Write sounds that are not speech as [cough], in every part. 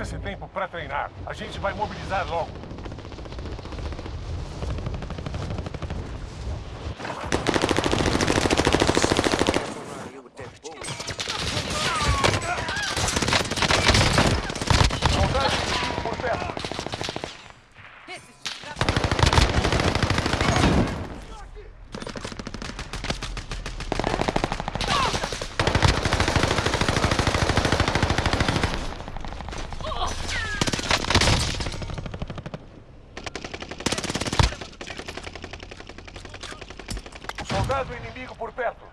Esse tempo para treinar. A gente vai mobilizar logo. Soldado inimigo por perto. Soldado inimigo por perto.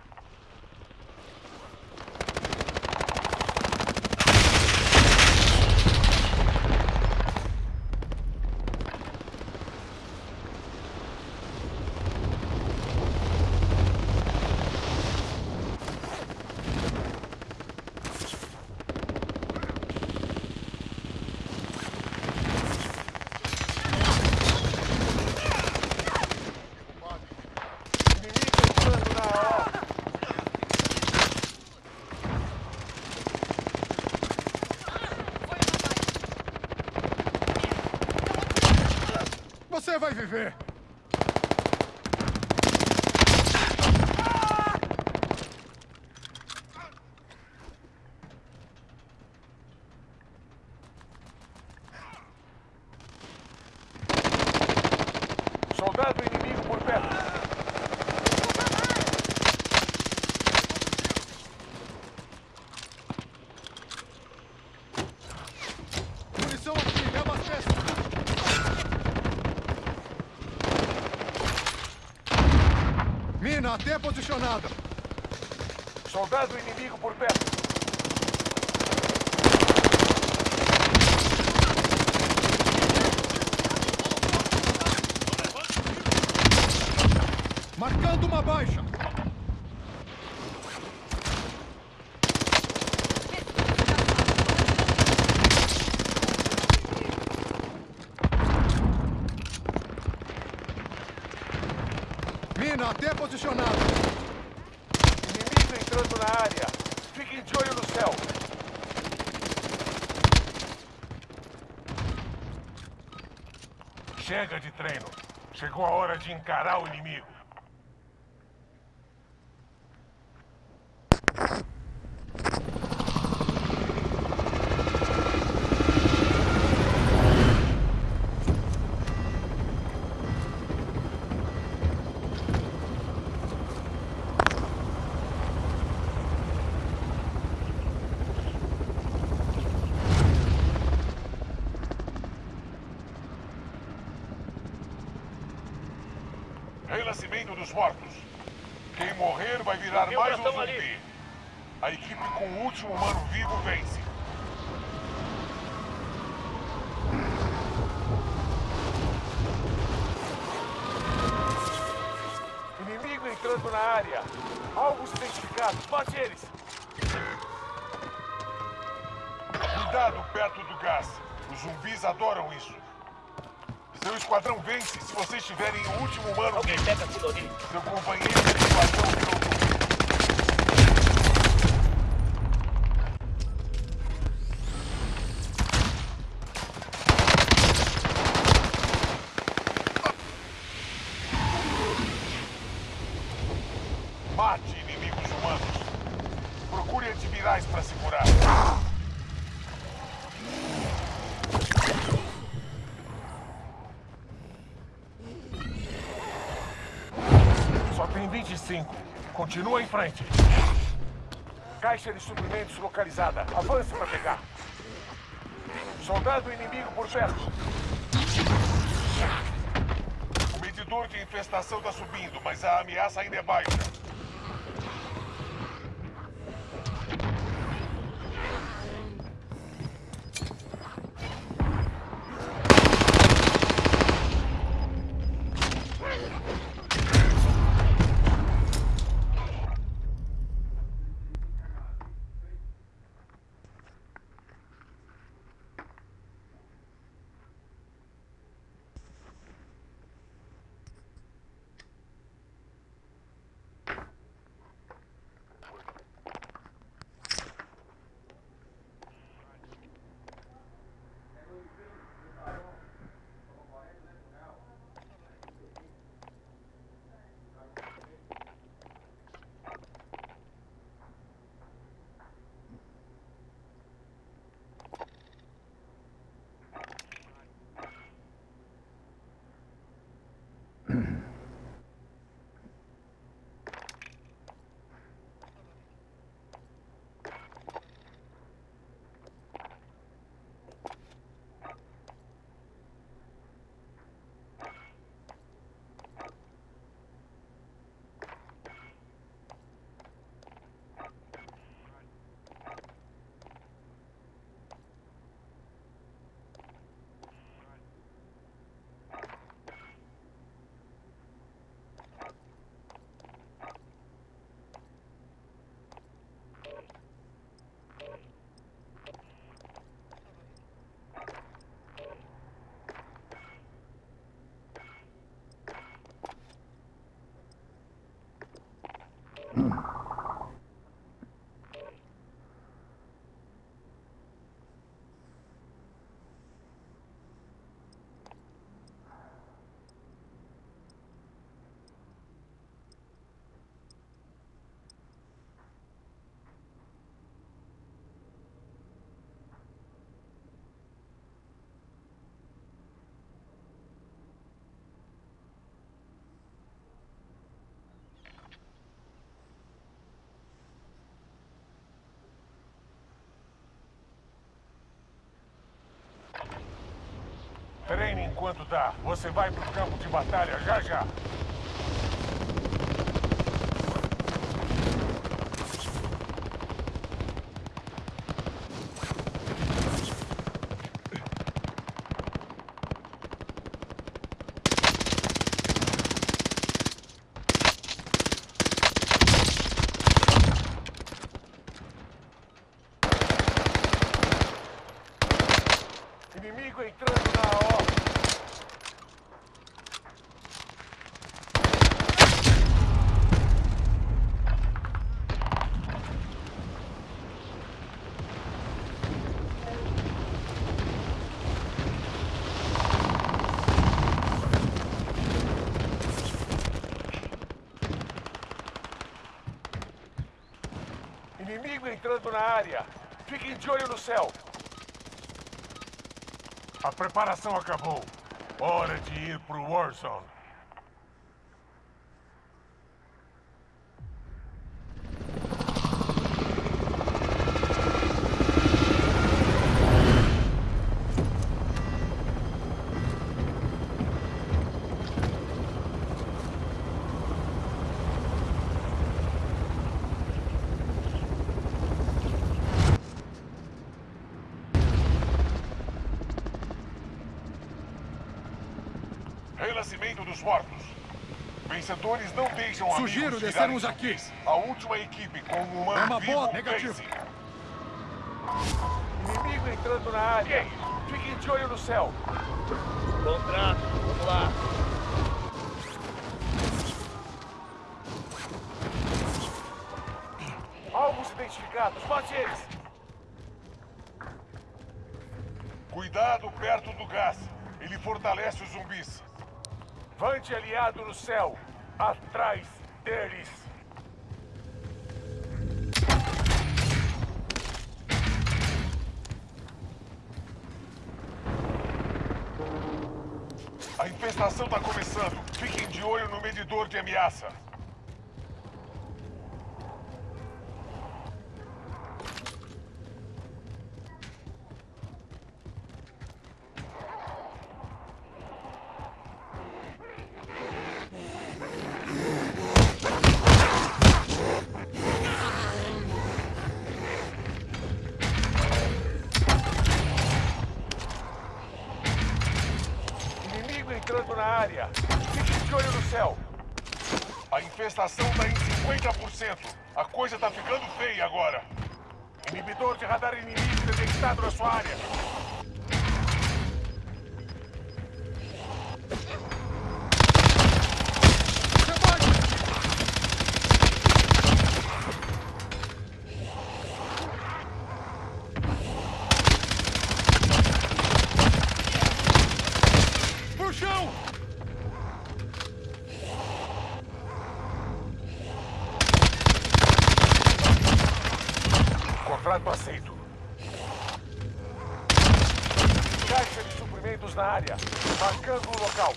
Inimigo entrando na A. Você vai viver! Soldado inimigo por perto. Munição aqui, me abasteça! Mina até posicionada! Soldado inimigo por perto. Marcando uma baixa! Mina até posicionada! Inimigo entrando na área. Fiquem de olho no céu. Chega de treino. Chegou a hora de encarar o inimigo. Renascimento dos mortos. Quem morrer vai virar mais um zumbi. ali. A equipe com o último humano vivo vence. Inimigo entrando na área. Alvos identificados. Bate eles. Cuidado perto do gás. Os zumbis adoram isso. Seu esquadrão vence se vocês tiverem o último humano Alguém vivo. pega ali. Seu companheiro de esquadrão virou zumbi. Mate inimigos humanos. Procure antivirais para segurar. Só tem 25. Continua em frente. Caixa de suprimentos localizada. Avance para pegar. Soldado inimigo por perto. O medidor de infestação está subindo, mas a ameaça ainda é baixa. Enquanto dá. Você vai pro campo de batalha já já. Inimigo entrando na AO. Inimigo entrando na área. Fiquem de olho no céu. A preparação acabou. Hora de ir pro Warzone. Renascimento dos mortos. Vencedores não deixam Sugiro descermos aqui. A última equipe com um humano É uma vivo boa, negativo. Inimigo entrando na área. Fiquem de olho no céu. Contrato, vamos lá. Alvos identificados. Mate eles. Cuidado perto do gás. Ele fortalece os zumbis. Vante aliado no céu. Atrás deles. A infestação está começando. Fiquem de olho no medidor de ameaça. Caixa de suprimentos na área. Marcando o local.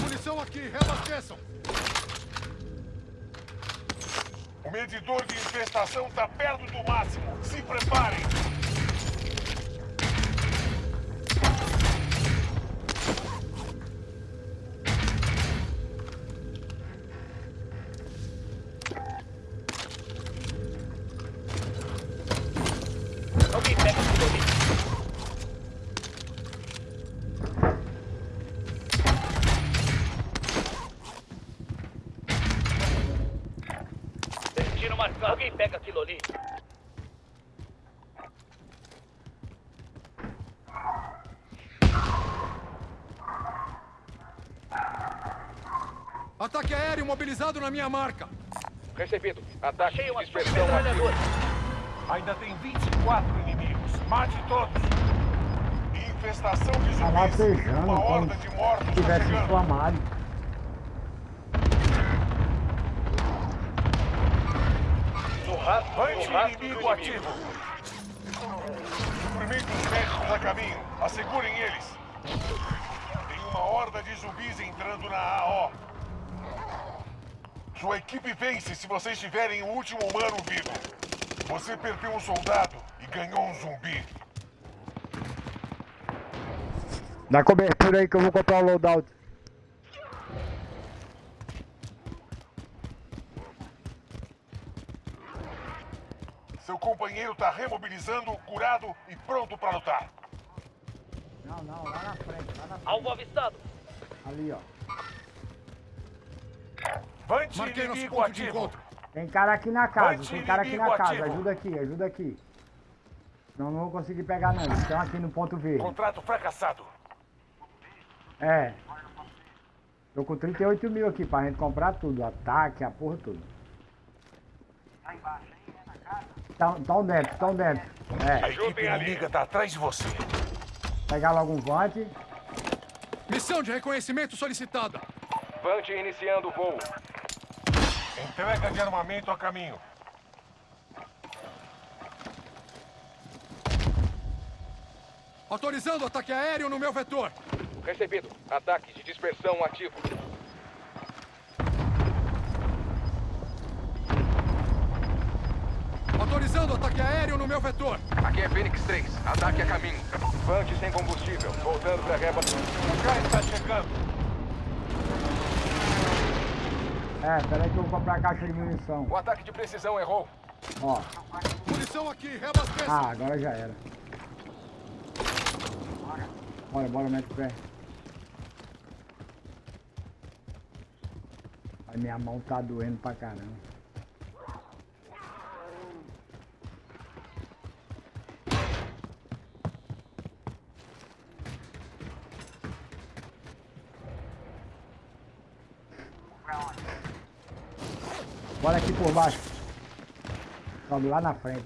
Munição aqui, reabasteçam! O medidor de infestação está perto do máximo. Se preparem. Na minha marca! Recebido. Ataque Achei de dispersão ativo. Ainda tem 24 inimigos. Mate todos. Infestação de Tá zumbis. latejando Uma horda de mortos tivesse chegando. inflamado. No rastro, no Vante rastro do inimigo ativo. Suprimentos médicos a caminho. Assegurem eles. Tem uma horda de zumbis entrando na AO. Sua equipe vence se vocês tiverem o último humano vivo. Você perdeu um soldado e ganhou um zumbi. Dá cobertura aí que eu vou comprar o loadout. Seu companheiro tá remobilizando, curado e pronto pra lutar. Não, não, lá na frente, lá na frente. Alvo avistado. Ali, ó. Vante Marquei nosso ponto de ativo. encontro. Tem cara aqui na casa, tem cara aqui na casa. ativo. Ajuda aqui, ajuda aqui. Não, não vou conseguir pegar não. Eles estão aqui no ponto verde. Contrato fracassado. É. Tô com 38 mil aqui pra gente comprar tudo. Ataque, a porra tudo. Tão, tão dentro, tão dentro. É, A equipe inimiga tá atrás de você. pegar logo um vante. Missão de reconhecimento solicitada. Vante iniciando o voo. Entrega de armamento a caminho. Autorizando ataque aéreo no meu vetor. Recebido. Ataque de dispersão ativo. Autorizando ataque aéreo no meu vetor. Aqui é Fênix 3. Ataque a caminho. Vante sem combustível. Voltando para reba. O está chegando. É, peraí que eu vou comprar a caixa de munição. O ataque de precisão errou. Ó. Munição aqui, reabasteça. Ah, agora já era. Bora, bora, mete o pé. Ai, minha mão tá doendo pra caramba. Bora aqui por baixo. Sobe lá na frente.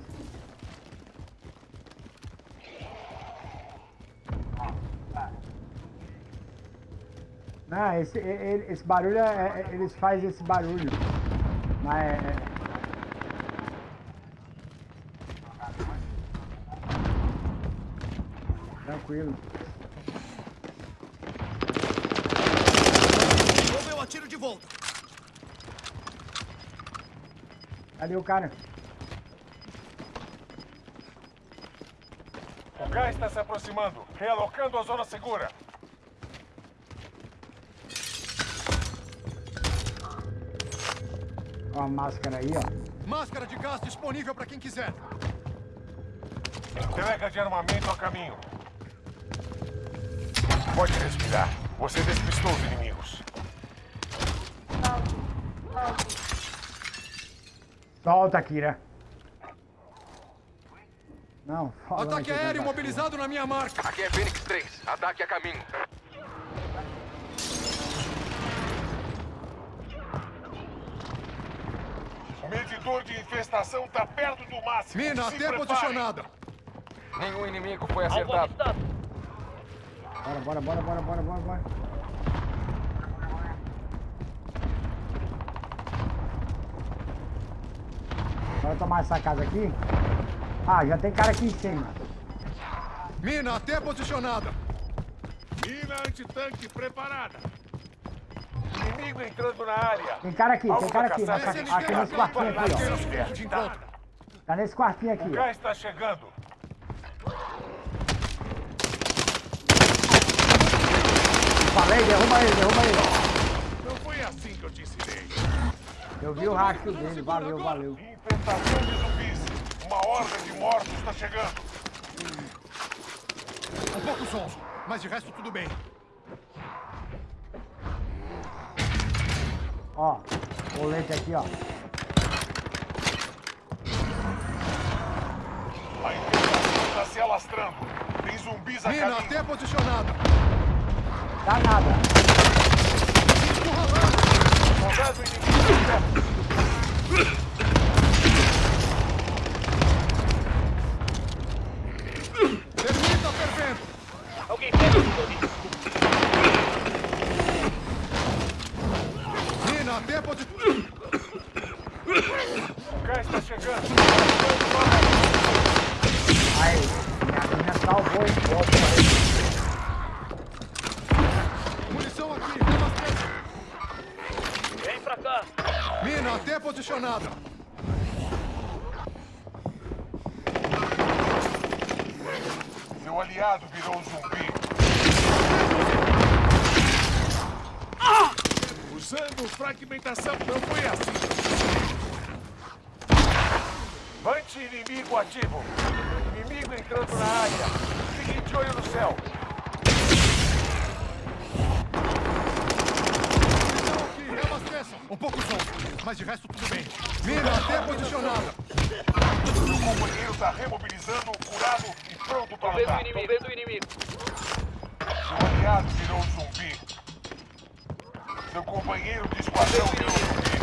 Não, esse, e- e- esse barulho, é, é- eles fazem esse barulho. Mas é... é- Tranquilo. Vou meu atiro de volta. Cadê o cara? O gás está se aproximando. Realocando a zona segura. Ó a máscara aí, ó. Máscara de gás disponível para quem quiser. Entrega de armamento a caminho. Pode respirar. Você despistou os inimigos. Solta, Kira. Não, fala. Ataque aéreo mobilizado na minha marca. Aqui é Fênix 3. Ataque a caminho. O medidor de infestação está perto do máximo. Mina, Se até posicionada. Nenhum inimigo foi acertado. Bora, bora, bora, bora, bora, bora, bora. Tomar essa casa aqui. Ah, já tem cara aqui em cima. Mina até posicionada. Mina antitanque preparada. Inimigo entrando na área. Tem cara aqui, tem cara aqui. aqui nesse quartinho aqui, ó. Tá nesse quartinho aqui, O gás está chegando. Falei, derruba ele, derruba ele. Não foi assim que eu te ensinei. Eu vi o rastro dele, valeu, valeu. Infestação de zumbis. Uma horda de mortos está chegando. Um pouco sonso, mas de resto tudo bem. Ó, colete aqui, ó. A infestação está se alastrando. Tem zumbis a Mina até posicionada. Dá nada. Soldado inimigo perto. posicionado. Meu aliado virou um zumbi. Ah! Usando fragmentação não foi assim. Mante inimigo ativo. Inimigo entrando na área. Fique de olho no céu. Um pouco solto, mas de resto tudo bem. Mina até posicionada. Seu companheiro está remobilizando, curado e pronto para Tô vendo o lutar. inimigo, vendo o inimigo. Seu aliado virou zumbi. Seu companheiro de esquadrão virou zumbi.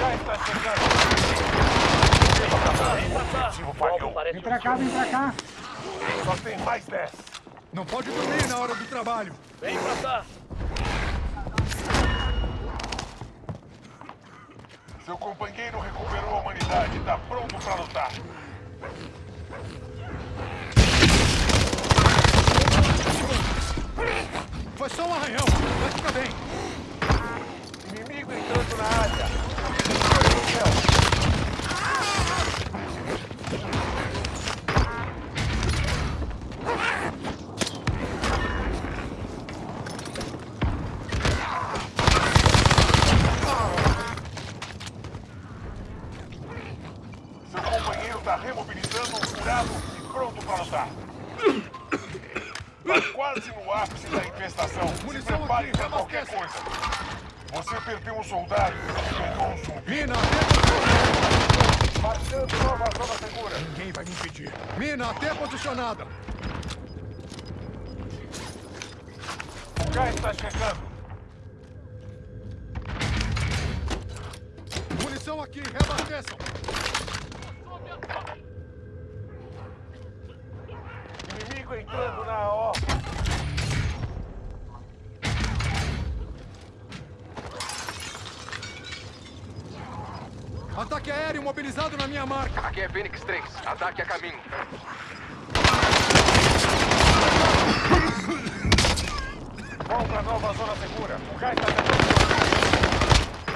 Já está chegando. Objetivo Alvo falhou. Vem pra cá, vem pra cá. Só tem mais 10. Não pode dormir na hora do trabalho. Vem pra cá. Seu companheiro recuperou a humanidade e está pronto para lutar. Foi só um arranhão. Vai ficar bem. Inimigo entrando na área. No céu. Ataque a caminho. Vão para nova zona segura. O gás está chegando.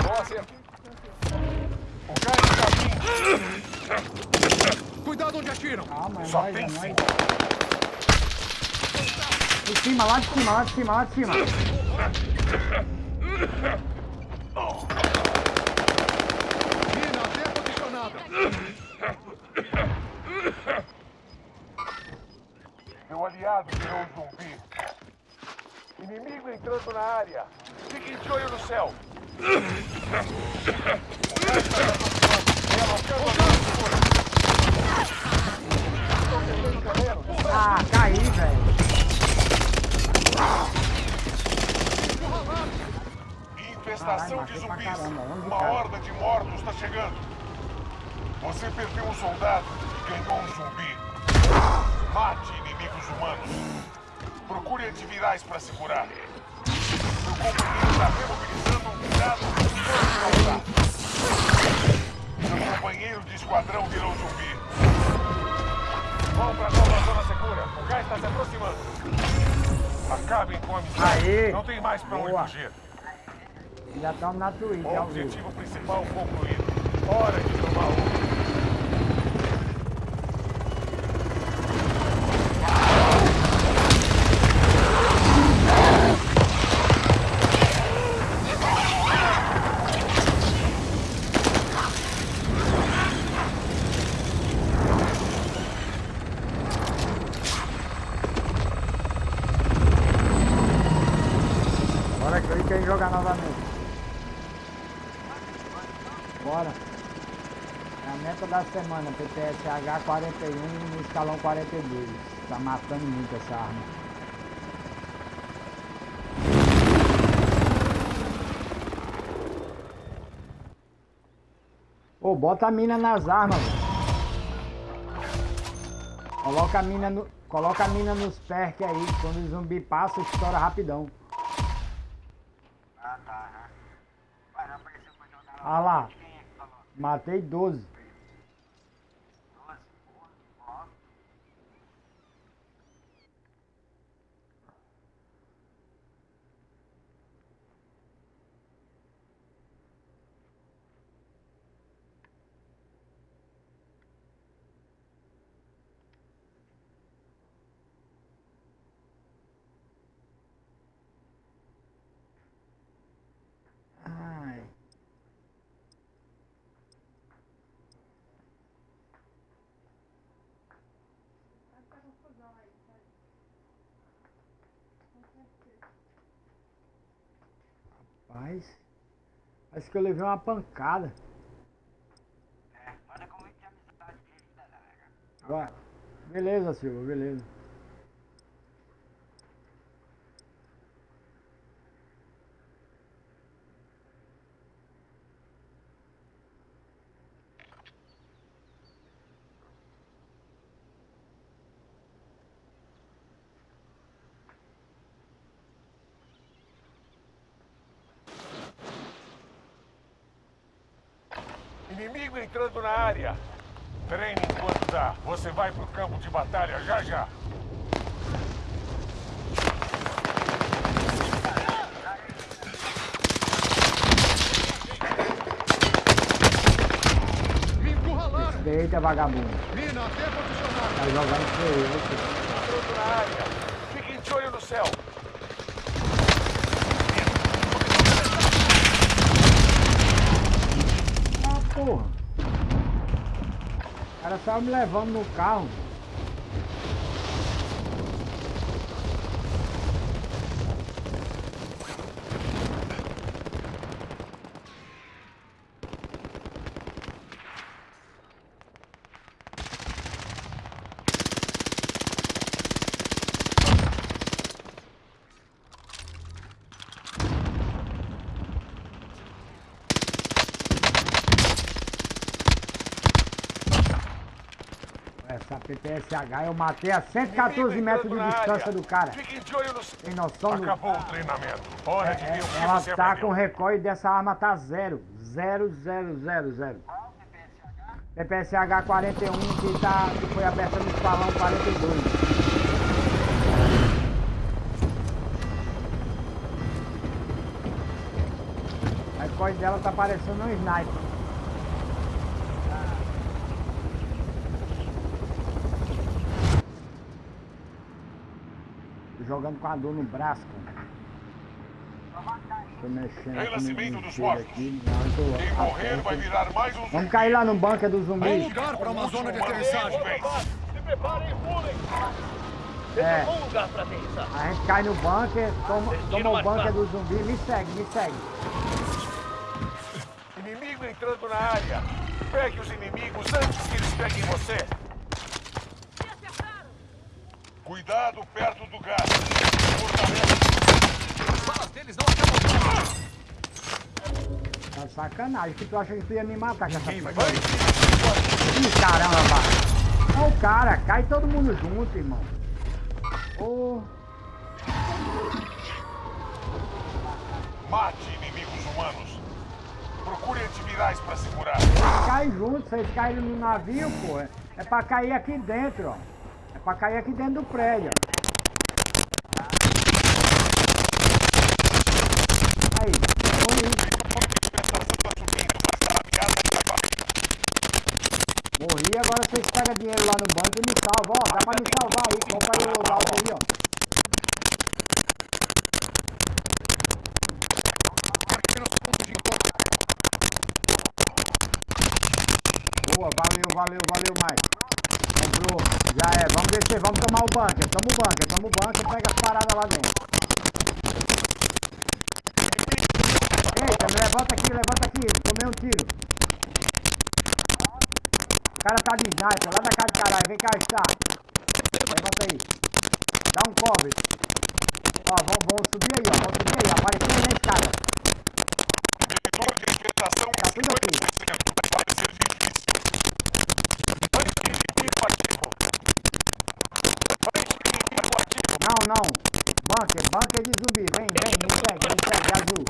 Bom acerto. O gás está vindo. Cuidado onde atiram. Calma, é Só é tem cinco. De cima, lá de cima, lá de cima, lá de cima. Mina até posicionada. Meu aliado virou um zumbi. Inimigo entrando na área. Fiquem de olho no céu. O gás está se aproximando. Relocando a zona segura. Estão perdendo terreno. Ah, caí, velho. Infestação de zumbis. Uma horda de mortos está chegando. Você perdeu um soldado e ganhou um zumbi. Mate inimigos humanos. Procure antivirais para se curar. Seu companheiro está remobilizando um para lutar. Seu companheiro de esquadrão virou zumbi. Vão para nova zona segura. O gás está se aproximando. Acabem com a missão. Aê! Não tem mais para onde Boa. fugir. Já estamos na Twitch, vivo. Objetivo principal concluído. Hora de tomar outro. Bora clica e jogar novamente. Bora. É a meta da semana, PTSH 41 no escalão 42. Tá matando muito essa arma. Ô, bota a mina nas armas. Coloca a mina no, coloca a mina nos perk aí, quando o zumbi passa, estoura rapidão. Ah lá, matei 12. Ai. Rapaz, parece que eu levei uma pancada. É, olha como é que é a amizade dele, né, galera. Beleza, Silva, beleza. Entrando na área. Treine enquanto dá. Você vai pro campo de batalha já já. Eita, vagabundo. Mina, até posicionada! Tá jogando feio. Entrando na área. Fiquem de olho no céu. Ah, porra. Cara saiu me levando no carro. PPSH eu matei a 114 Inimigo metros de distância do cara. De. Tem noção do... Acabou o treinamento. Hora de É, ver o que ela você tá com recorde dessa arma tá zero. Zero, zero, zero, zero. PPSH 41 que, tá, que foi aberta no salão 42. A recorde dela tá parecendo um sniper. Jogando com a dor no braço, cara. Tô mexendo aqui Renascimento dos mortos. aqui. Não, eu tô Quem morrer atento. vai virar mais um Vamos cair lá no bunker do zumbi. lugar para uma zona de aterrissagem! Se preparem e pulem. É. um lugar pra aterrissar. A gente cai no bunker, toma, toma o bunker do zumbi, me segue, me segue. Inimigo entrando na área. Pegue os inimigos antes que eles peguem você. Cuidado perto do gás. Fortalece. Tá de sacanagem, que tu acha que tu ia me matar com essa Vai. pistola? Ih, caramba. Olha o cara, cai todo mundo junto, irmão. Ô, Mate inimigos humanos. Procure antivirais pra segurar. cai junto, vocês caíram no navio, pô. É- É pra cair aqui dentro, ó. Pra cair aqui dentro do prédio. Aí, morri. Morri, agora vocês pegam dinheiro lá no banco e me salvam, ó. Dá pra me salvar aí, compra aí o loadout aí, ó. Valeu, valeu, valeu, Mike. Comprou, já é, vamos descer, vamos tomar o bunker, toma o bunker, toma o bunker, pega as paradas lá dentro. Eita, me levanta aqui, levanta aqui, tomei um tiro. O cara tá de sniper, lá da casa de caralho, vem cá, está. Levanta aí. Dá um cover. Ó, vamos, vamos subir aí, ó, vamos subir aí, apareceu na escada. Tá tudo aqui. 50%. Vai ser difícil. Anti-inimigo ativo. Anti-inimigo ativo. Não, não. Bunker, bunker de zumbi. Vem, vem, me segue, me segue, azul.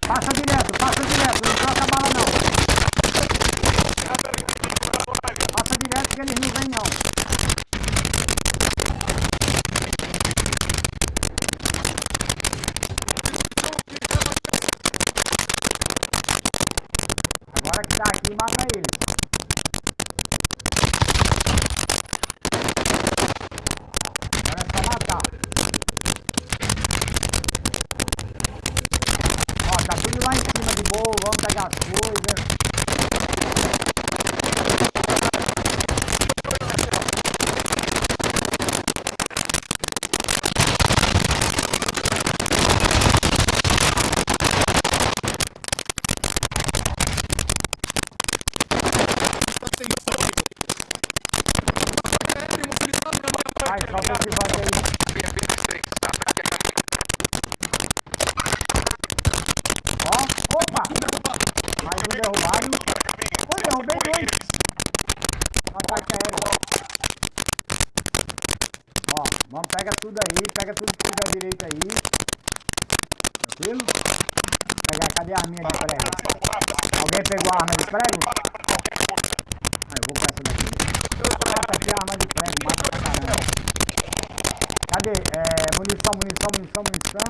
Passa direto, passa direto, não troca a bala não. Passa direto que eles não vêm não. Agora que tá aqui, mata eles. Agora é só matar. Ó, tá tudo lá em cima de boa, vamos pegar as coisas. pega tudo aí, pega tudo que tiver direito aí. Tranquilo? Pegar, cadê a arminha de prego? Alguém pegou a arma de prego? Ah, eu vou com essa daqui. Mata aqui a arma de prego, mata pra caramba. Cadê? É, munição, munição, munição, munição.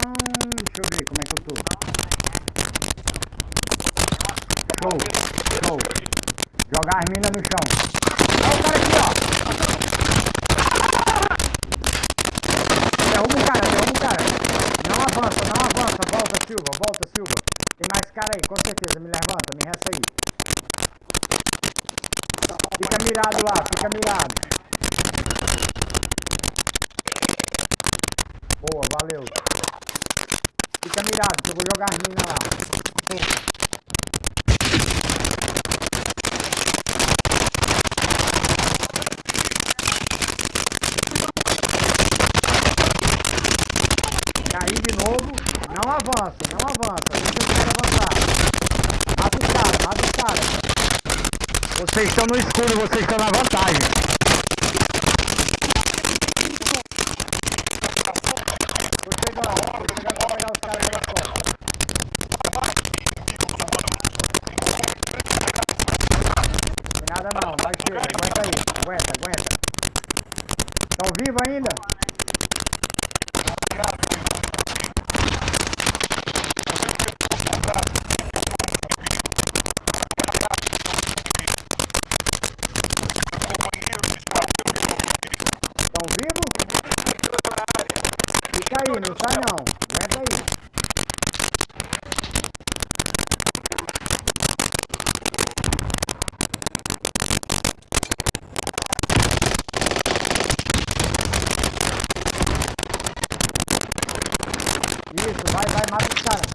Deixa eu ver como é que eu tô. Show, show. Jogar as minas no chão. Olha o cara aqui, ó. Derruba o cara, derruba o cara. Não avança, não avança. Volta, Silva, volta, Silva. Tem mais cara aí, com certeza. Me levanta, me resta aí. Fica mirado lá, fica mirado. Boa, valeu. Fica mirado, que eu vou jogar as minas lá de novo. Não avança, não avança. Deixa os caras avançar. Mata os caras, mata os caras. Vocês estão no escuro, vocês estão na vantagem. Nada não, vai chega, aguenta aí, aguenta, aguenta. Estão vivos ainda? Estão vivos? Fica aí, não sai não. Aguenta aí. Isso, vai, vai, mata os caras.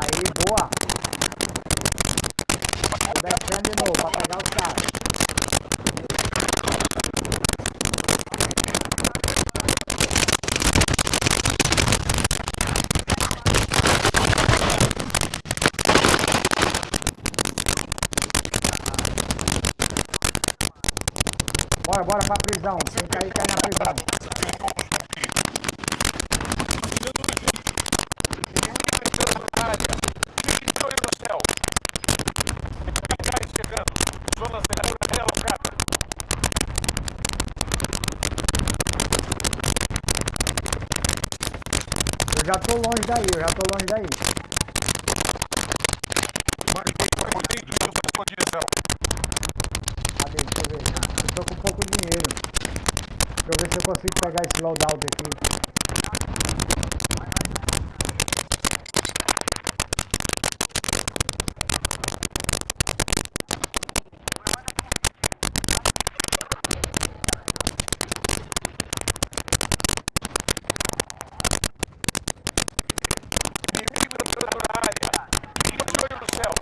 Aí, boa. Tô descendo de novo pra pegar os caras. Bora pra prisão. Quem cair, cai na prisão. Eu já tô longe daí, eu já tô longe daí. Marquei o inimigo na sua direção. Cadê? Deixa eu ver. Eu tô com pouco dinheiro. Deixa eu ver se eu consigo pegar esse loadout aqui. Inimigo entrando na área. Fique de olho no céu.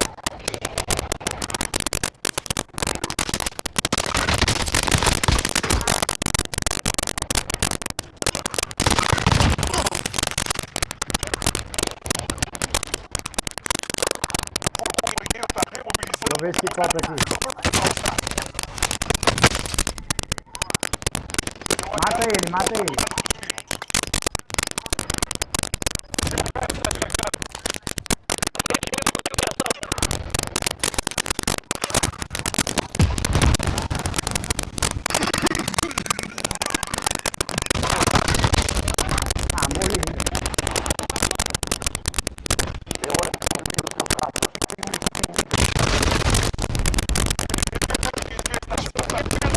O inimigo está Deixa remobilizando. eu ver esse copo aqui. Mata ele, mata ele. Ah, morri.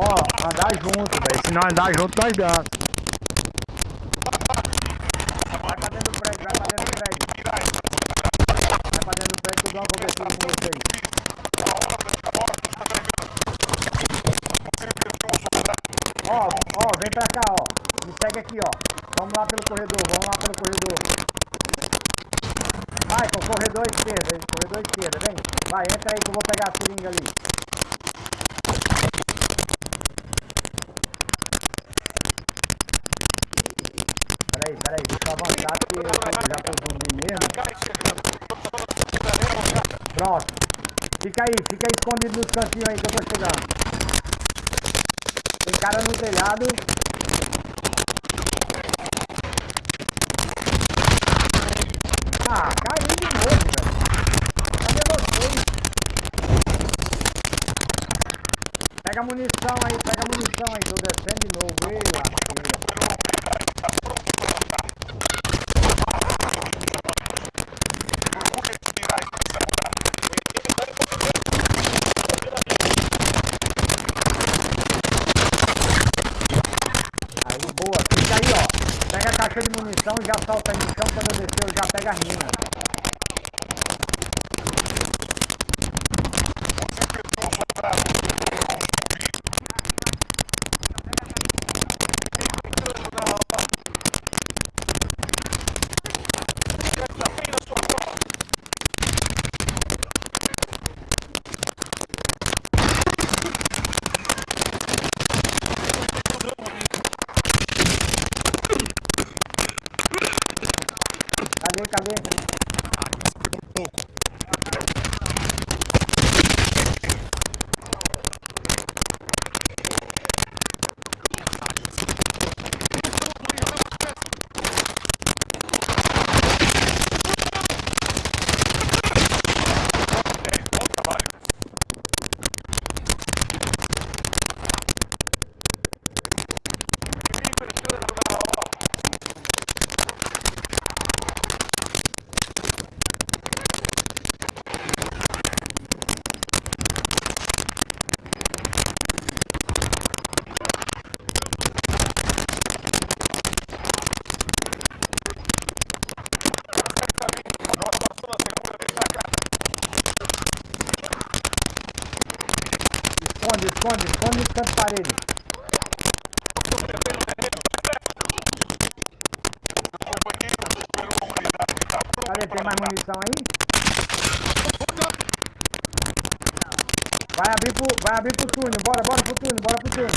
Ó, andar não andar junto, nós gasta. Vai pra dentro do vai pra dentro do. Vai pra dentro do eu dou uma com. Ó, ó, vem pra cá, ó. Me segue aqui, ó. Vamos lá pelo corredor, vamos lá pelo corredor. Michael, corredor esquerda, corredor esquerda, vem. Vai, entra aí que eu vou pegar a seringa ali. Pronto. Fica aí, fica escondido nos cantinhos aí que eu tô chegando. Tem cara no telhado. Ah, caiu de novo, velho. Cadê vocês? Pega munição aí, pega munição aí. Tô descendo de novo. Ei, rapaz. Já solta no chão. Quando descer, eu já pego as minas. Cadê, cadê? Esconde, esconde, esconde nos cantos da parede. Cadê? Tem mais munição aí? Vai abrir pro túnel. Bora, bora pro túnel, bora pro túnel.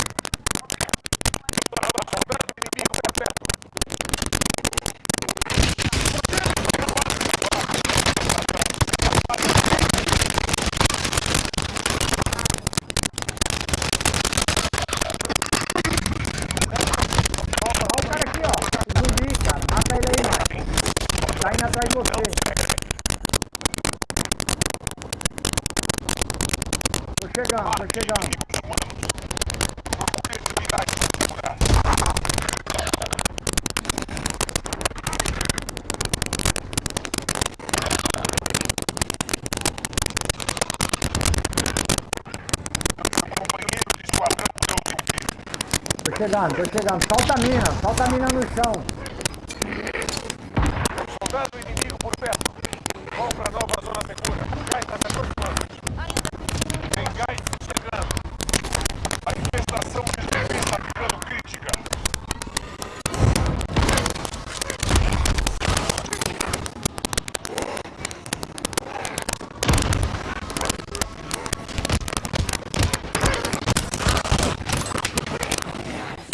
Olha o cara aqui, ó. Zumbi, cara. Mata ele aí, mano. Tá indo atrás de você. Chegando, tô chegando. Tô chegando, tô chegando. Solta a mina, solta a mina no chão. Soldado inimigo por perto. Vão para nova zona segura. O gás está se aproximando. Tem gás chegando. A infestação de zumbi está ficando crítica.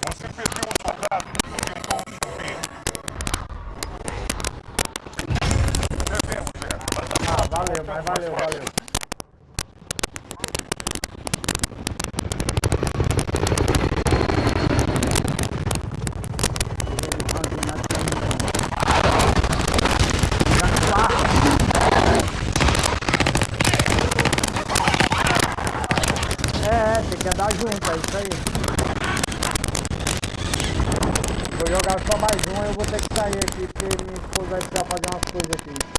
Você perdeu um soldado e tentou fugir. Devemos, é. Ah, valeu, mas valeu, valeu. É, é, tem que andar junto, é isso aí. Vou jogar só mais um, aí eu vou ter que sair aqui, porque minha esposa vai precisar fazer umas coisas aqui.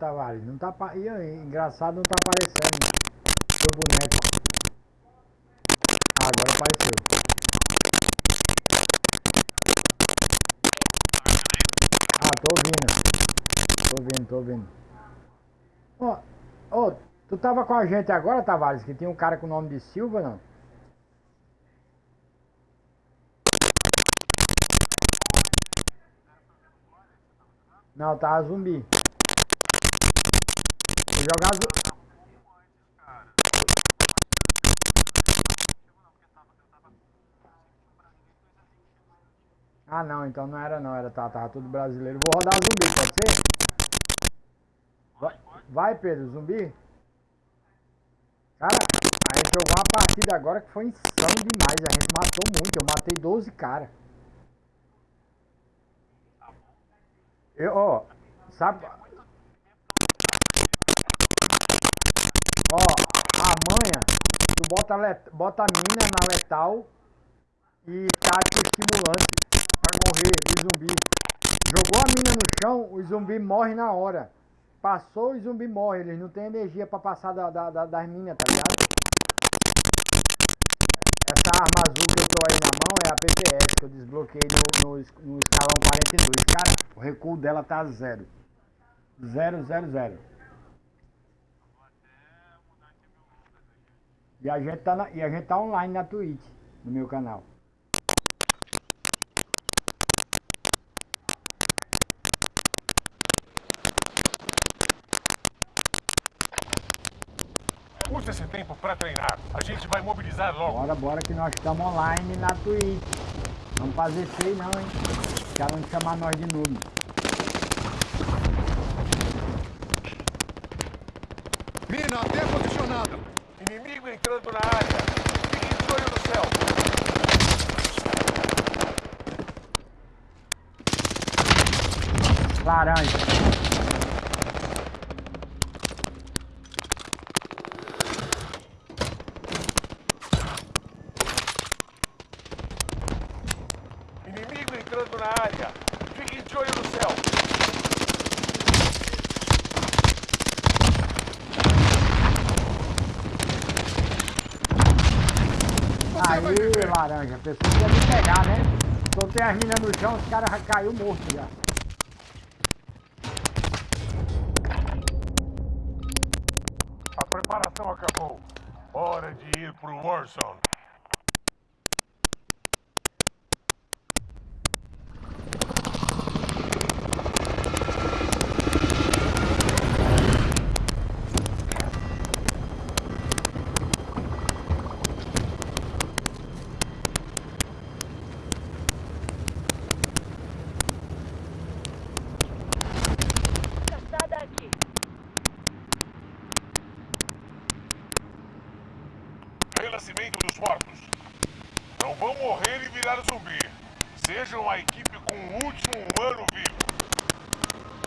Tavares. Não tá aí, engraçado não tá aparecendo. Seu boneco. Agora apareceu. Ah, tô ouvindo. Tô ouvindo, tô ouvindo. Ô, tu tava com a gente agora, Tavares, que tinha um cara com o nome de Silva, não? Não, tava zumbi. Jogar zu... Ah não, então não era não, era tá, tava tudo brasileiro. Vou rodar zumbi, pode ser? Vai, vai Pedro, zumbi? Cara, a gente jogou uma partida agora que foi insano demais. A gente matou muito, eu matei 12 caras. Eu, ó, sabe? Ó, a manha, tu bota, let, bota a mina na letal e tática estimulante pra morrer o zumbi. Jogou a mina no chão, o zumbi morre na hora. Passou, o zumbi morre. Eles não têm energia pra passar da, da, da- das minas, tá ligado? Essa arma azul que eu tô aí na mão é a PPS que eu desbloqueei no, no, no escalão 42. Cara, o recuo dela tá zero. Zero, zero, zero. E a gente tá, na- e a gente tá online na Twitch, no meu canal. Use esse tempo pra treinar. A gente vai mobilizar logo. Bora, bora que nós estamos online na Twitch. Vamos fazer feio não, hein? Os caras vão chamar nós de noob. Mina até posicionada. Inimigo entrando na área. Fique de olho no céu. Laranja. Inimigo entrando na área. Fique de olho no céu. Você vai Aí, viver. Laranja. A pessoa ia me pegar, né? Soltei as minas no chão, os caras já caiu morto já. A preparação acabou. Hora de ir pro Warzone. Caçada aqui. Renascimento dos mortos. Não vão morrer e virar zumbi. Sejam a equipe com o último humano vivo.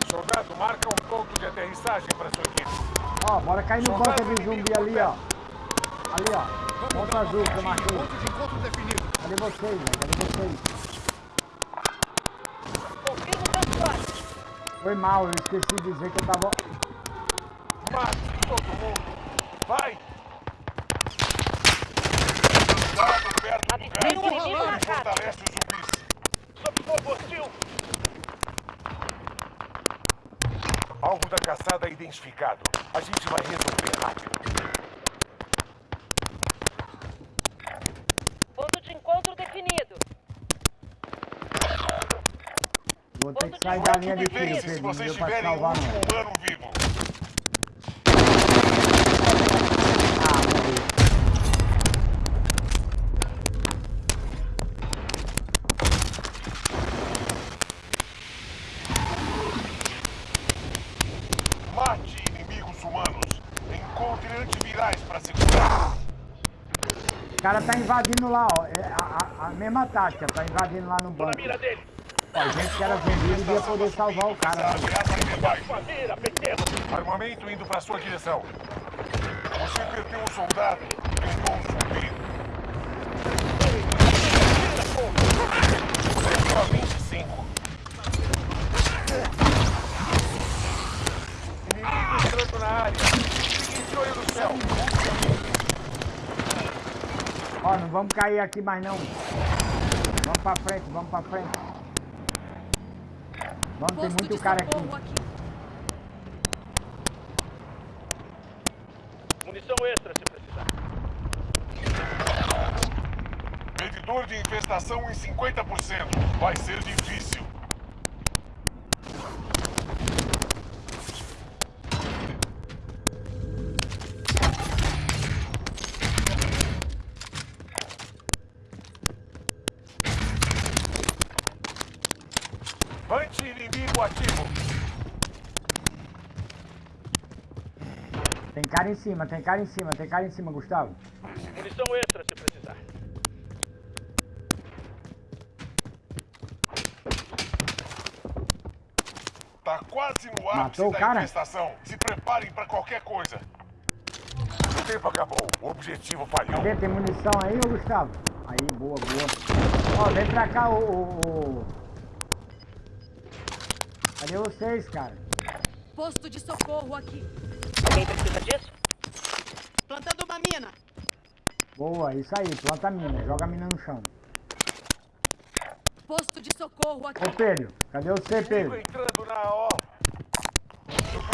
Soldado, marca um ponto de aterrissagem para sua equipe. Cair no ponto de zumbi ali, ó. Ali, ó. Ponto azul que eu marquei. Ponto de encontro definido. Cadê vocês, velho? Cadê vocês? Transporte. Foi mal, eu esqueci de dizer que eu tava... Mate todo mundo. Vai! Cuidado perto do Avistei um gás. inimigo marcado. Fortalece os zumbis. Sob fogo hostil. Alvo da caçada identificado. A gente vai resolver rápido. Ponto de encontro definido. Sair da linha de tiro, Pedro. Não vocês deu pra um salvar, não. humano vivo. Mate inimigos humanos. Encontre antivirais para segurar. O cara tá invadindo lá, ó. É a, a- a mesma tática, tá invadindo lá no Tô na banco. mira dele. A gente que era vendido ia poder salvar o cara. Armamento indo para sua direção. Você perdeu um soldado. pegou um zumbi. 25. Inimigo entrando na área. Fique olho no céu. Ó, não vamos cair aqui mais não. Vamos pra frente, vamos pra frente. Vamos, tem muito cara aqui. aqui. Munição extra se precisar. Medidor de infestação em 50%. Vai ser difícil. Cima, tem cara em cima, tem cara em cima, Gustavo. Munição extra se precisar. Tá quase no ápice Matou o da cara? infestação. Se preparem pra qualquer coisa. O tempo acabou. O objetivo falhou. Cadê? Tem munição aí, ô Gustavo? Aí, boa, boa. Ó, vem pra cá, ô, ô. Cadê vocês, cara? Posto de socorro aqui. Alguém precisa disso? Mina. Boa, isso aí, planta a mina, joga a mina no chão. Posto de socorro aqui. Ô Pedro, cadê você, Pedro? entrando na O.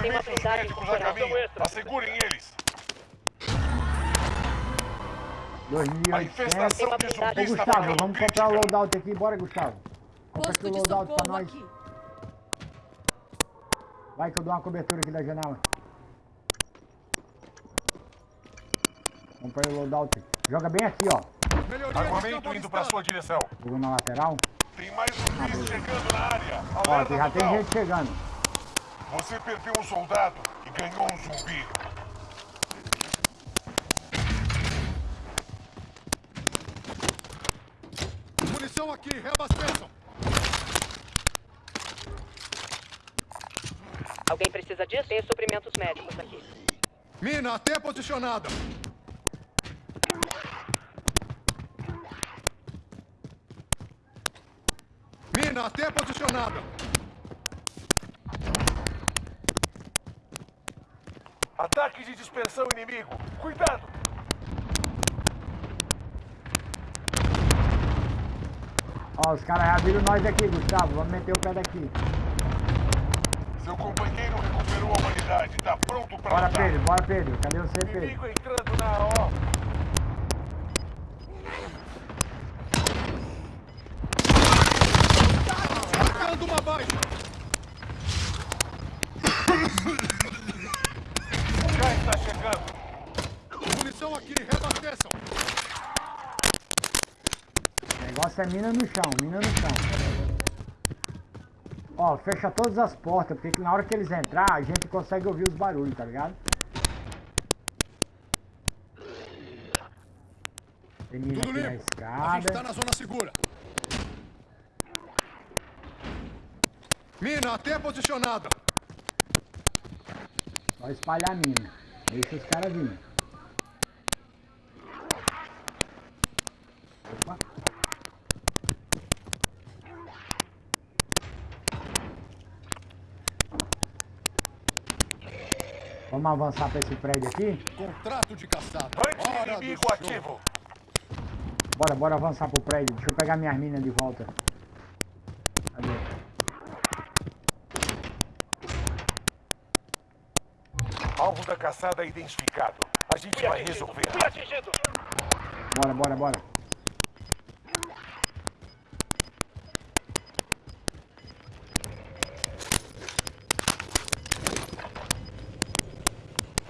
Tem uma Suprimentos blindagem médicos a com caminho. extra. Assegurem eles. A 2800. infestação de Tem uma zumbis Ô Gustavo, vamos comprar o loadout aqui, bora Gustavo. Compra aqui o loadout pra nós. aqui. Vai que eu dou uma cobertura aqui da janela. Compra aí o loadout. Joga bem aqui, ó. Melhoria de Armamento indo pra avistado. sua direção. Jogo na lateral. Tem mais zumbis chegando na área. Ó, Alerta já tem gente chegando. Você perdeu um soldado e ganhou um zumbi. Munição aqui, reabasteçam. Alguém precisa disso? Tem suprimentos médicos aqui. Mina até posicionada. Até posicionada. Ataque de dispersão inimigo. Cuidado! Ó, os caras já viram nós aqui, Gustavo. Vamos meter o pé daqui. Seu companheiro recuperou a humanidade. Tá pronto pra Bora, lutar. Pedro, bora, Pedro. Cadê você, Pedro? Inimigo entrando na O. Marcando uma baixa. O gás está chegando. Munição aqui, reabasteçam. É mina no chão, mina no chão. Ó, fecha todas as portas, porque na hora que eles entrar, a gente consegue ouvir os barulhos, tá ligado? Tem mina aqui na limpo. A gente tá escada. na zona segura. Mina até posicionada. Só espalhar a mina. Deixa os caras virem. Vamos avançar pra esse prédio aqui? Contrato de caçada. Show. ativo. Bora, bora avançar pro prédio. Deixa eu pegar minhas minas de volta. Cadê? Alvo da caçada identificado. A gente Fui vai atingido. resolver. Fui atingido. Bora, bora, bora.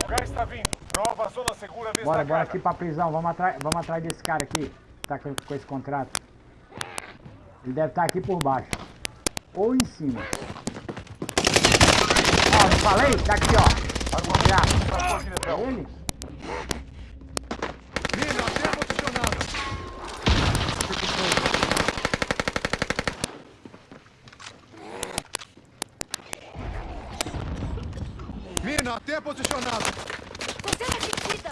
O gás está vindo. Nova zona segura. Bora, bora aqui pra prisão. Vamos atrás, vamos atrás desse cara aqui. Tá com, com esse contrato. Ele deve estar aqui por baixo. Ou em cima. Ó, não falei? Tá aqui, ó. Direção. Ele? Mina até posicionada. Mina até posicionada. Você é atingida.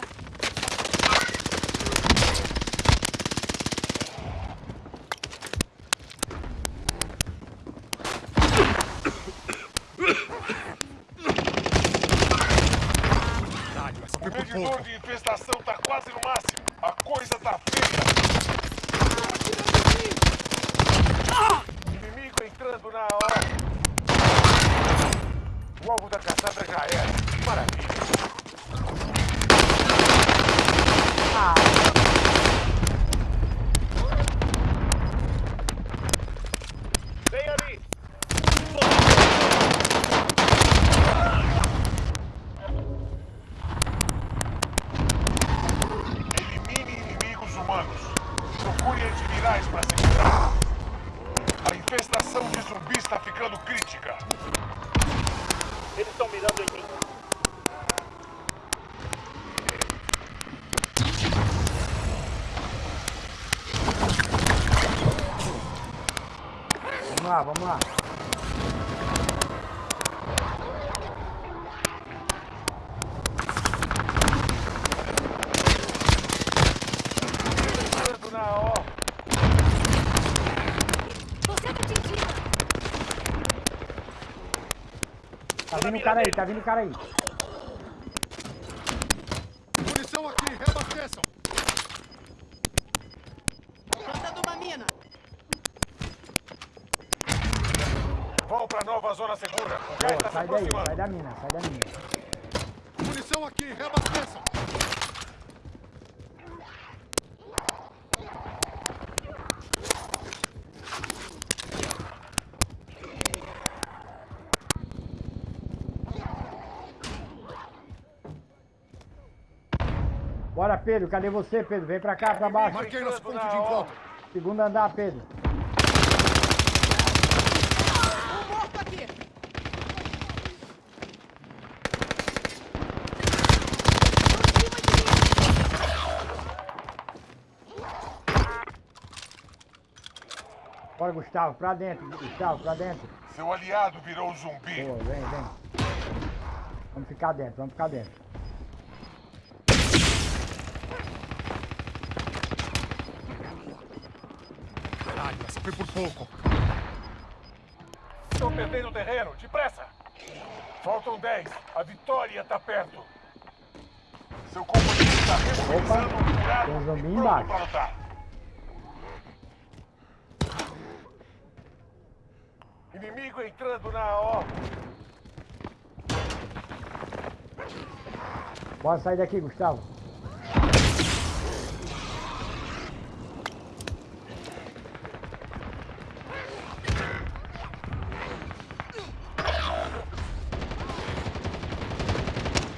Dádio, essa O foi por medidor pouco. de infestação tá quase no máximo. A coisa tá feia. já era. Que maravilha. Ah, Vem ali! Elimine inimigos humanos. Procure antivirais para segurar. A infestação de zumbis está ficando crítica. Eles estão mirando em mim. vamos lá, vamos lá. Entrando na O. Tô sendo atingida. Tá vindo o cara aí, tá vindo cara aí. Munição aqui, reabasteçam. Plantando uma mina. Vão para nova zona segura. O gás Boa, está se sai daí, sai aproximando. da mina, sai da mina. Munição aqui, reabasteçam. Bora, Pedro, cadê você, Pedro? Vem pra cá, pra baixo. Marquei nosso ponto de encontro. Segundo andar, Pedro. Um morto aqui. Bora, Gustavo, pra dentro, Gustavo, pra dentro. Seu aliado virou zumbi. Boa, vem, vem. Vamos ficar dentro, vamos ficar dentro. Caralho, essa foi por pouco. Estão perdendo terreno. Depressa. Faltam 10. A vitória está perto. Seu companheiro está remobilizando um curado tem um e zumbi embaixo. para lutar. Inimigo entrando na O. Bora sair daqui, Gustavo.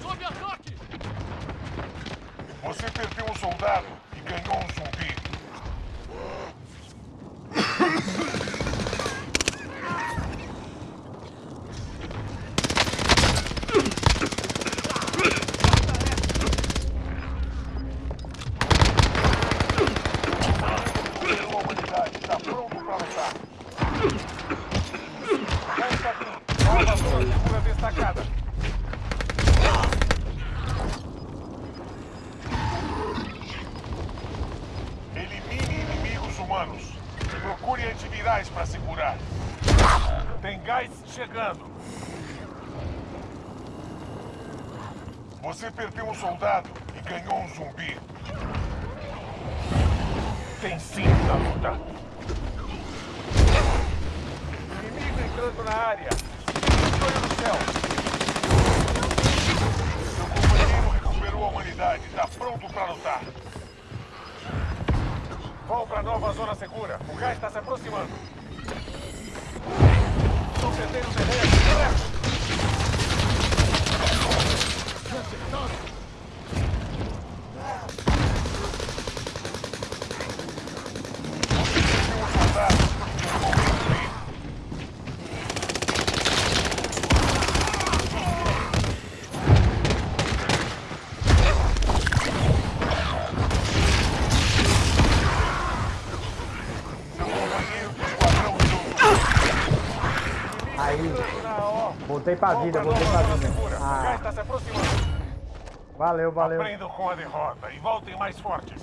Sob ataque! Você perdeu um soldado e ganhou um zumbi. A humanidade está pronto para lutar. Resta aqui. Nova zona segura destacada. Elimine inimigos humanos. Procure antivirais para segurar. Tem gás chegando. Você O. voltei pra vida, nova pra vida. Ah, valeu, valeu. Aprendam com a derrota e voltem mais fortes.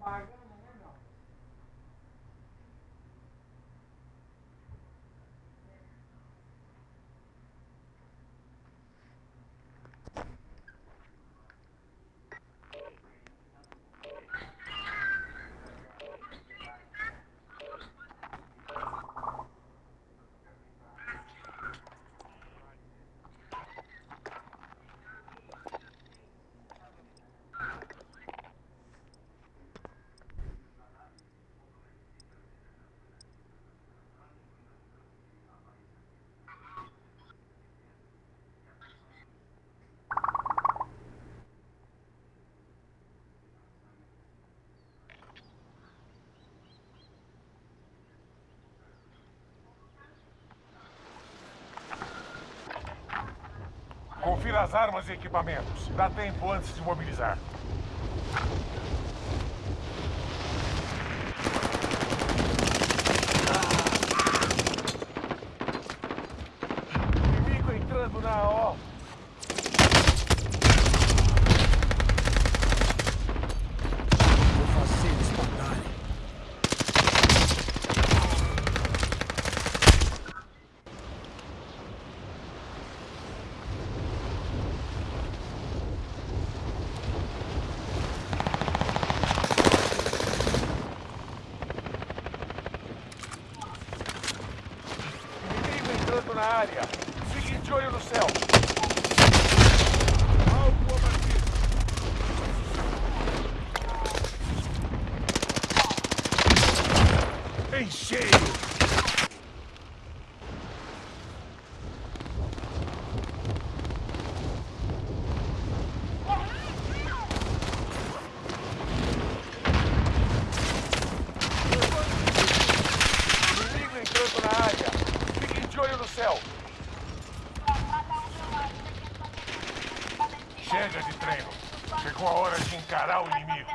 Margaret. Confira as armas e equipamentos. Dá tempo antes de mobilizar. Inimigo entrando na O. Vou fazer eles pagarem. Inimigo entrando na área. Fique de olho no céu. Algo abatido. Em cheio. Inimigo entrando na área. Fiquem de olho no céu. Chega de treino. Chegou a hora de encarar o inimigo.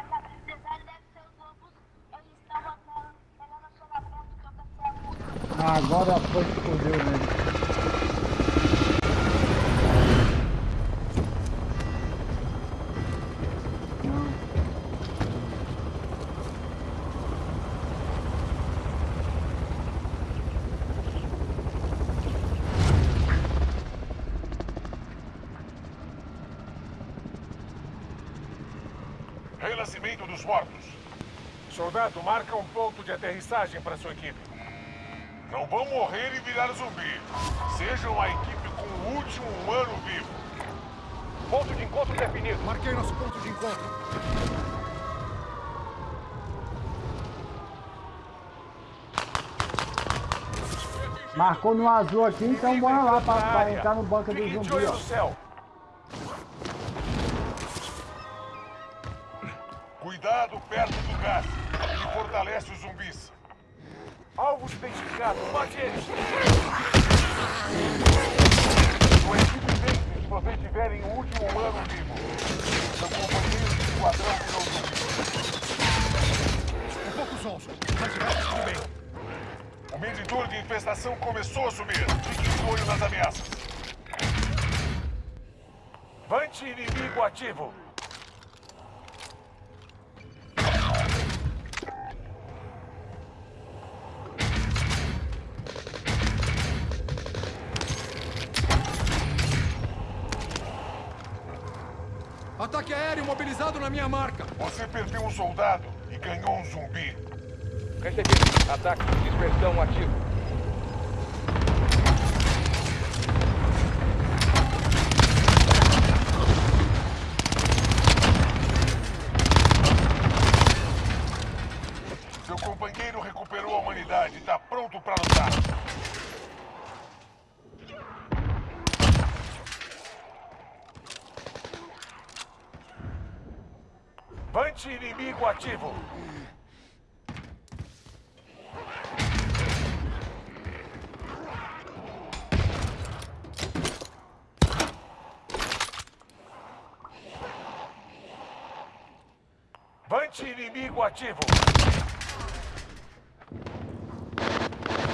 Ah, agora foi que fodeu mesmo. Não. Renascimento dos mortos. Soldado, marca um ponto de aterrissagem para sua equipe. Não vão morrer e virar zumbi. Sejam a equipe com o último humano vivo. Ponto de encontro definido. Marquei nosso ponto de encontro. Marcou no azul aqui, então bora lá pra, Na pra área. entrar no banco do zumbi, ó. Perdeu um soldado e ganhou um zumbi. Recebido. Ataque. Dispersão ativo. Seu companheiro recuperou a humanidade e está pronto para lutar. Vante inimigo Vante inimigo ativo.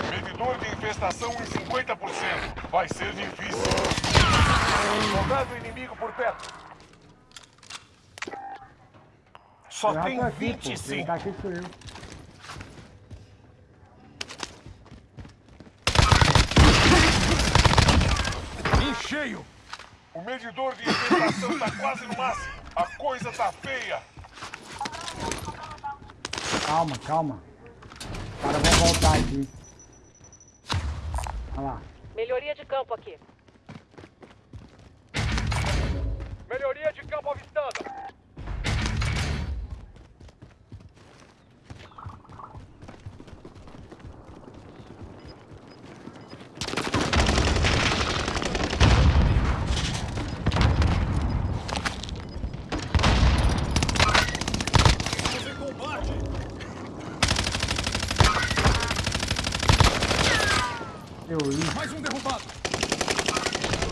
Medidor de infestação em 50%. Vai ser difícil. Soldado inimigo por perto. Só Já tem aqui, pô. Quem 25. tá aqui sou eu. Em cheio. O medidor de infestação tá quase no máximo. A coisa tá feia. Calma, calma. Os caras vão voltar aqui. Olha lá. Melhoria de campo aqui. Melhoria de campo avistada. Você combate. Eu li. Mais um derrubado.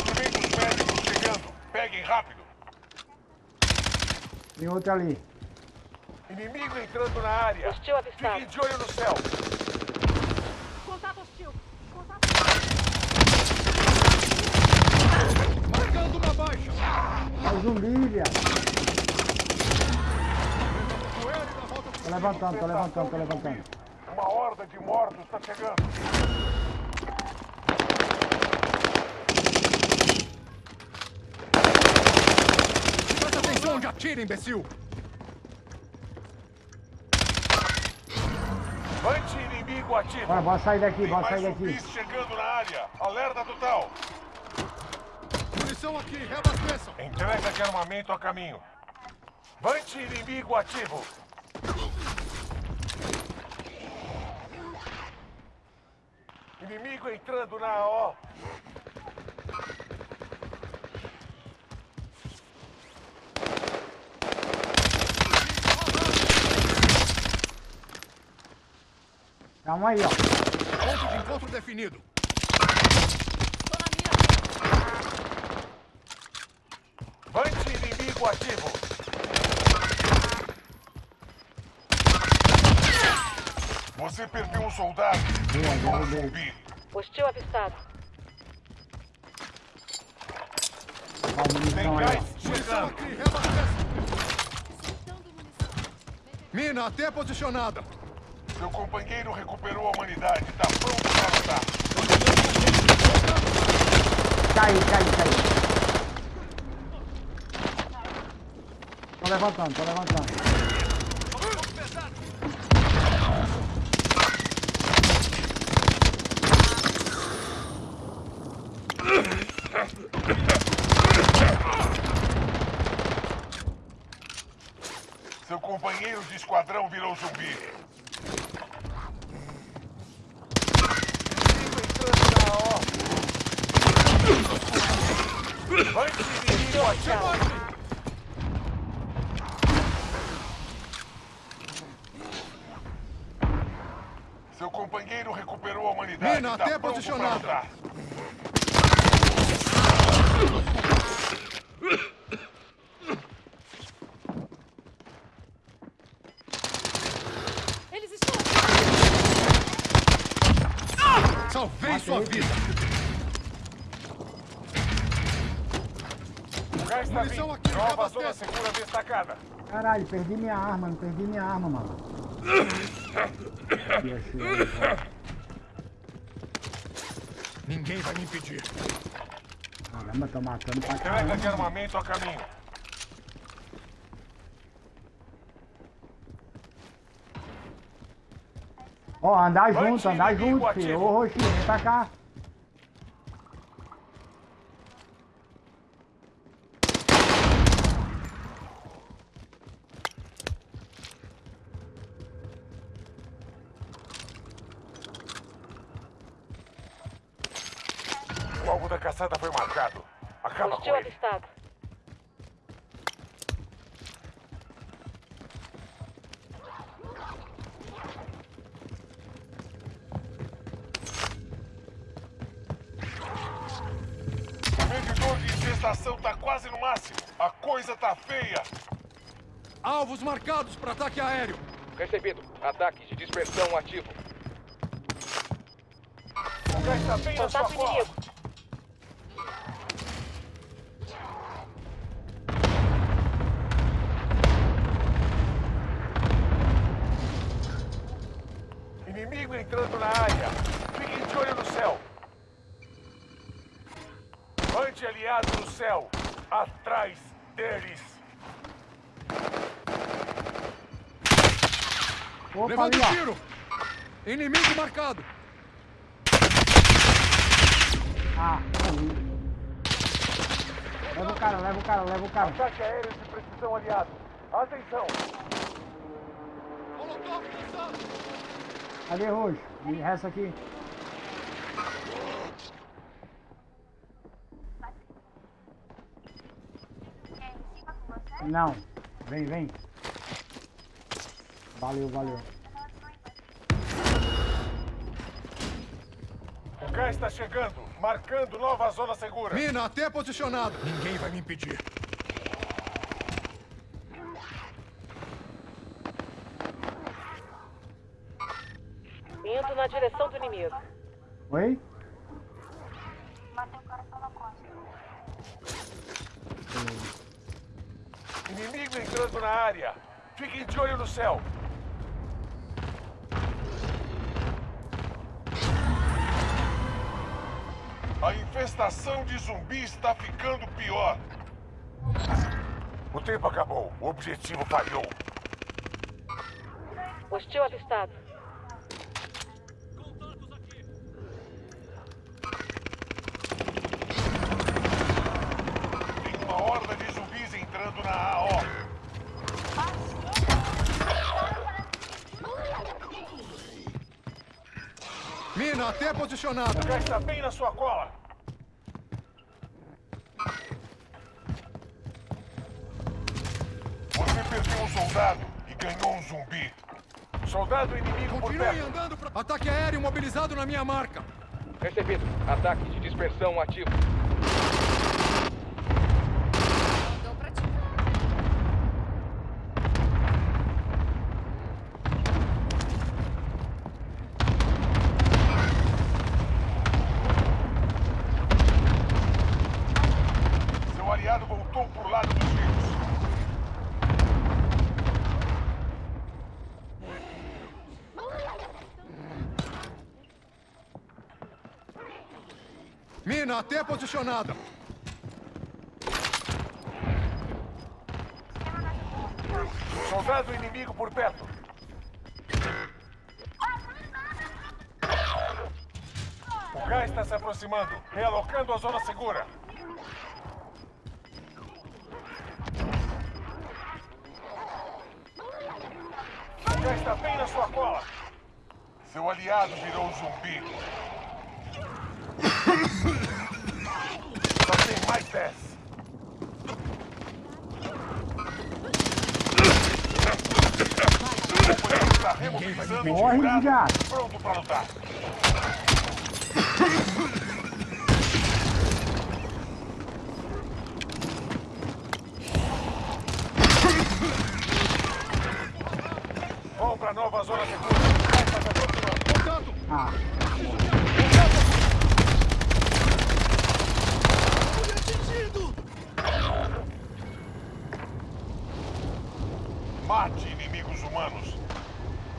Suprimentos médicos chegando. rápido. Outro ali. Inimigo entrando na área. Hostil avistado. Fiquem de olho no céu. Contato hostil. Contato Marcando uma baixa. É o zumbi, viado. Tô levantando, tô levantando, tô levantando. Uma horda de mortos está chegando. Atira, imbecil. Anti-inimigo ativo. Bora, bora sair daqui, Tem bora sair daqui. chegando na área. Alerta total. Munição aqui, reabasteçam. Entrega de armamento a caminho. Anti-inimigo ativo. Inimigo entrando na AO. Calma aí, ó. Ponto de encontro definido. Tô na mira. Anti-inimigo ativo. Você perdeu um soldado. Boa, um derrubei. zumbi. Hostil avistado. Tem gás chegando. Mina até posicionada. Seu companheiro recuperou a humanidade. Tá pronto para lutar. Caiu, caiu, caiu. Tô levantando, tô levantando. Seu companheiro de esquadrão virou zumbi. Inimigo entrando na AO. Seu companheiro recuperou a humanidade. Mina, tá até posicionada. lutar. Eles estão Salvei sua vida. O gás tá Munição vindo. aqui, Nova reabasteça. zona segura destacada. Caralho, perdi minha arma, não perdi minha arma, mano. Aqui, assim. Ninguém vai me impedir. Caramba, tô matando pra Entrega de caramba. armamento a caminho. Ó, andar junto, andar junto, filho. Ô, Roxinho, vem pra cá. O alvo da caçada foi marcado. Acaba Hostil com ele. avistado. O medidor de infestação tá quase no máximo. A coisa tá feia. Alvos marcados para ataque aéreo. Recebido. Ataque de dispersão ativo. Tá Contato. Inimigo entrando na área. Fiquem de olho no céu. Anti-aliado no céu. Atrás deles. Opa, Levando ali, ó. tiro. Inimigo marcado. Ah, ali. Leva o cara, leva o cara, leva o cara. Ataque aéreo de precisão aliado. Atenção. Molotov lançado. Ali, Roxo. E resta aqui. Não. Vem, vem. Valeu, valeu. O gás está chegando, marcando nova zona segura. Mina, até posicionado. Ninguém vai me impedir. Indo na direção do inimigo. Oi? Inimigo entrando na área. Fiquem de olho no céu. A infestação de zumbis está ficando pior. O tempo acabou. O objetivo falhou. Hostil avistado. Tem uma horda de zumbis entrando na AO. Mina, até posicionado. O gás está bem na sua cola. Você perdeu um soldado e ganhou um zumbi. Soldado inimigo por Continuem perto. andando pra... Ataque aéreo mobilizado na minha marca. Recebido. Ataque de dispersão ativo. Mandou pra ti. Seu aliado voltou pro lado dos vivos. Até posicionada. Soldado inimigo por perto. O gás está se aproximando, realocando a zona segura. O gás está bem na sua cola. Seu aliado virou um zumbi. Só tem mais 10. O companheiro está remobilizando Morre, desgraça. pronto para lutar. [laughs] Vão para nova zona segura. Vai, vai, vai, continua. Contato. Ah, Mate inimigos humanos.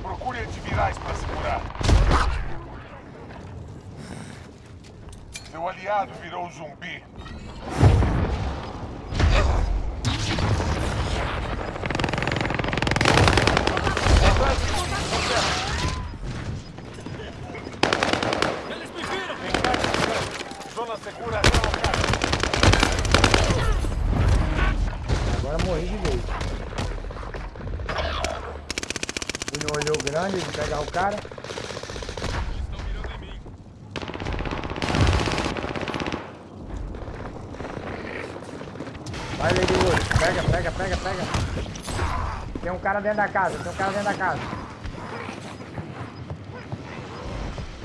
Procure antivirais para segurar. Seu aliado virou zumbi. Segura agora morri de vez. Fui no grande de pegar o cara. Vai, Lady Wood. Pega, pega, pega, pega. Tem um cara dentro da casa, tem um cara dentro da casa.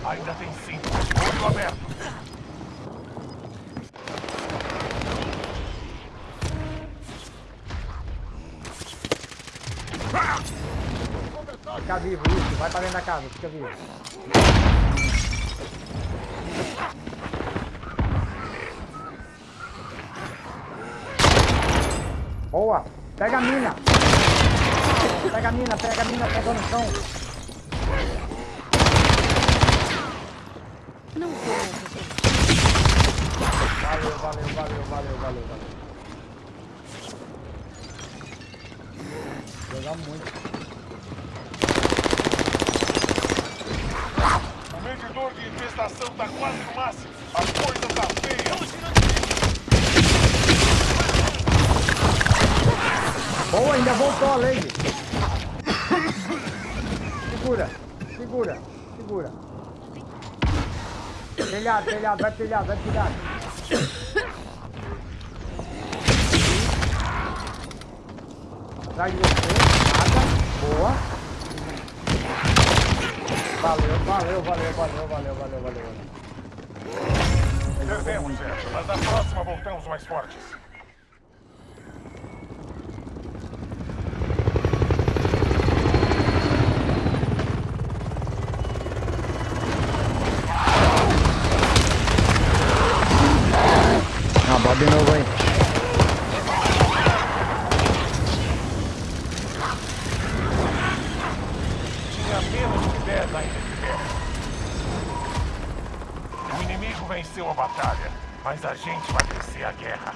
Ainda tem cinco. Olho aberto. Fica vivo, isso. Vai pra dentro da casa, fica vivo. Boa! Pega a mina! Pega a mina, pega a mina, pega no chão. Não vou. Valeu, valeu, valeu, valeu, valeu, valeu. Jogar muito. O medidor de infestação tá quase no máximo. A coisa tá feia. Boa, ainda voltou a lady. Segura, segura, segura. Telhado, telhado, vai telhado, vai telhado. Atrás de você, nada. Boa. Valeu, valeu, valeu, valeu, valeu, valeu. Perdemos. Mas na próxima voltamos mais fortes. Ah, bota de novo aí. Tinha menos de 10 ainda de pé. O inimigo venceu a batalha, mas a gente vai vencer a guerra.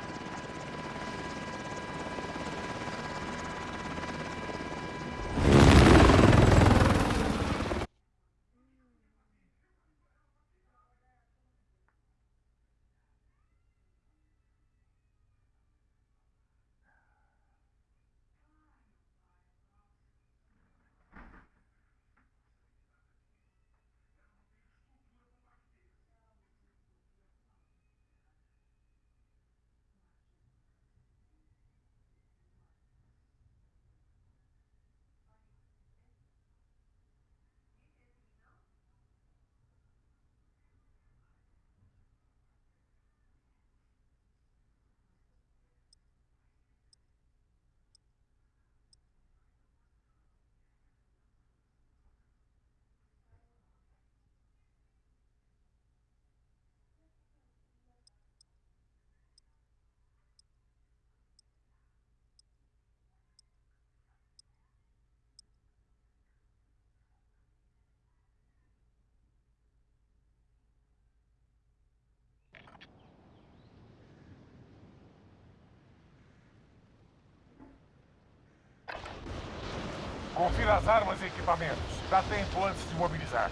Confira as armas e equipamentos. Dá tempo antes de mobilizar.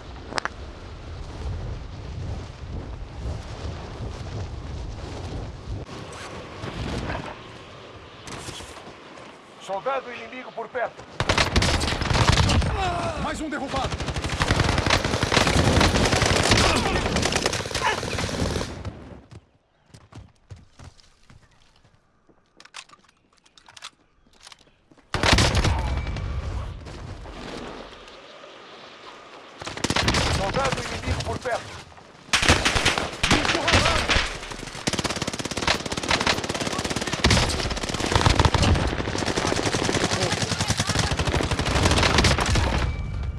Soldado inimigo por perto. Mais um derrubado. Soldado inimigo por perto.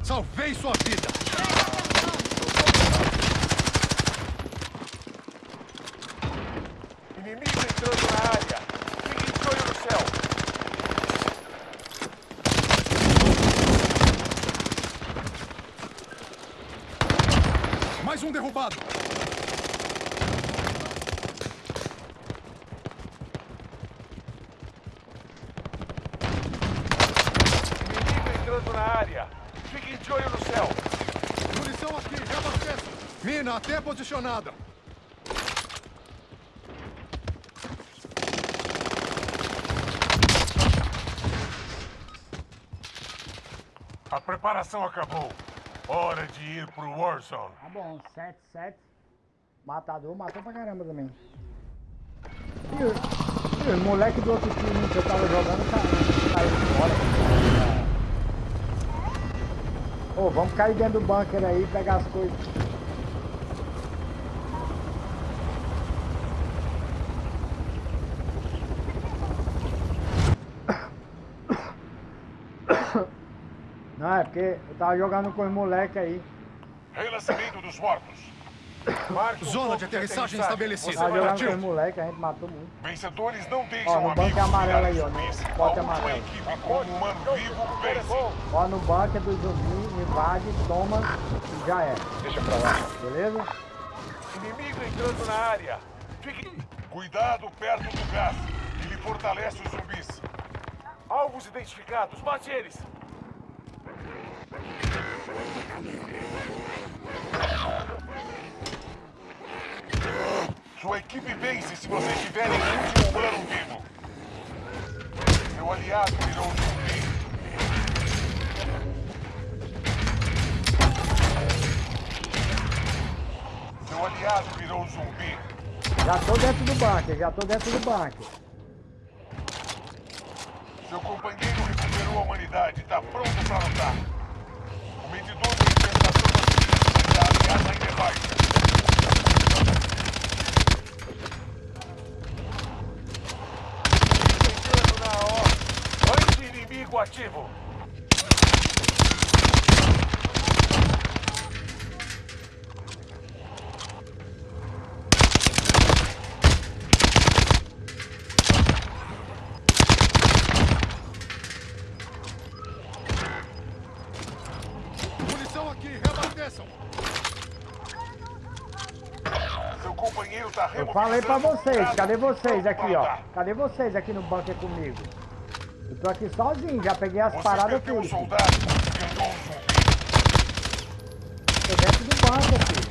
Salvei sua vida. Inimigo entrando na área. Fique de olho no céu. Mais um derrubado. Inimigo entrando na área. Fiquem de olho no céu. Munição aqui, reabasteço. Mina posicionada. A preparação acabou. Hora de ir pro Warzone. Tá bom, 7, 7. Matador matou pra caramba também. E, o- e moleque do outro time que eu tava jogando ca- caiu fora. Ô, vamos cair dentro do bunker aí e pegar as coisas. Porque eu tava jogando com os moleque aí. Dos mortos. Marque Zona de aterrissagem estabelecida. Tava jogando com os moleque, a gente matou muito. Vencedores não Ó, deixam no banco amigos amarelo aí, ó, no zumbis. bote A última amarelo. Ó, no bunker do zumbi, invade, toma e já é. Deixa pra lá. Beleza? Inimigo entrando na área. Fique... Cuidado perto do gás. Ele fortalece os zumbis. Alvos identificados. Mate eles. Sua equipe vence se vocês tiverem um último humano vivo. Seu aliado virou um zumbi. Seu aliado virou um zumbi. Já tô dentro do bunker, já tô dentro do bunker. Seu companheiro recuperou a humanidade está pronto para lutar. O medidor de infestação da ameaça ainda é baixa. Ativo. Munição aqui, reabasteçam. Seu companheiro tá Eu falei pra vocês, cadê vocês aqui, ó? Cadê vocês aqui no bunker comigo? Eu tô aqui sozinho, já peguei as Você paradas perdeu um soldado. Tô dentro do bunker, filho.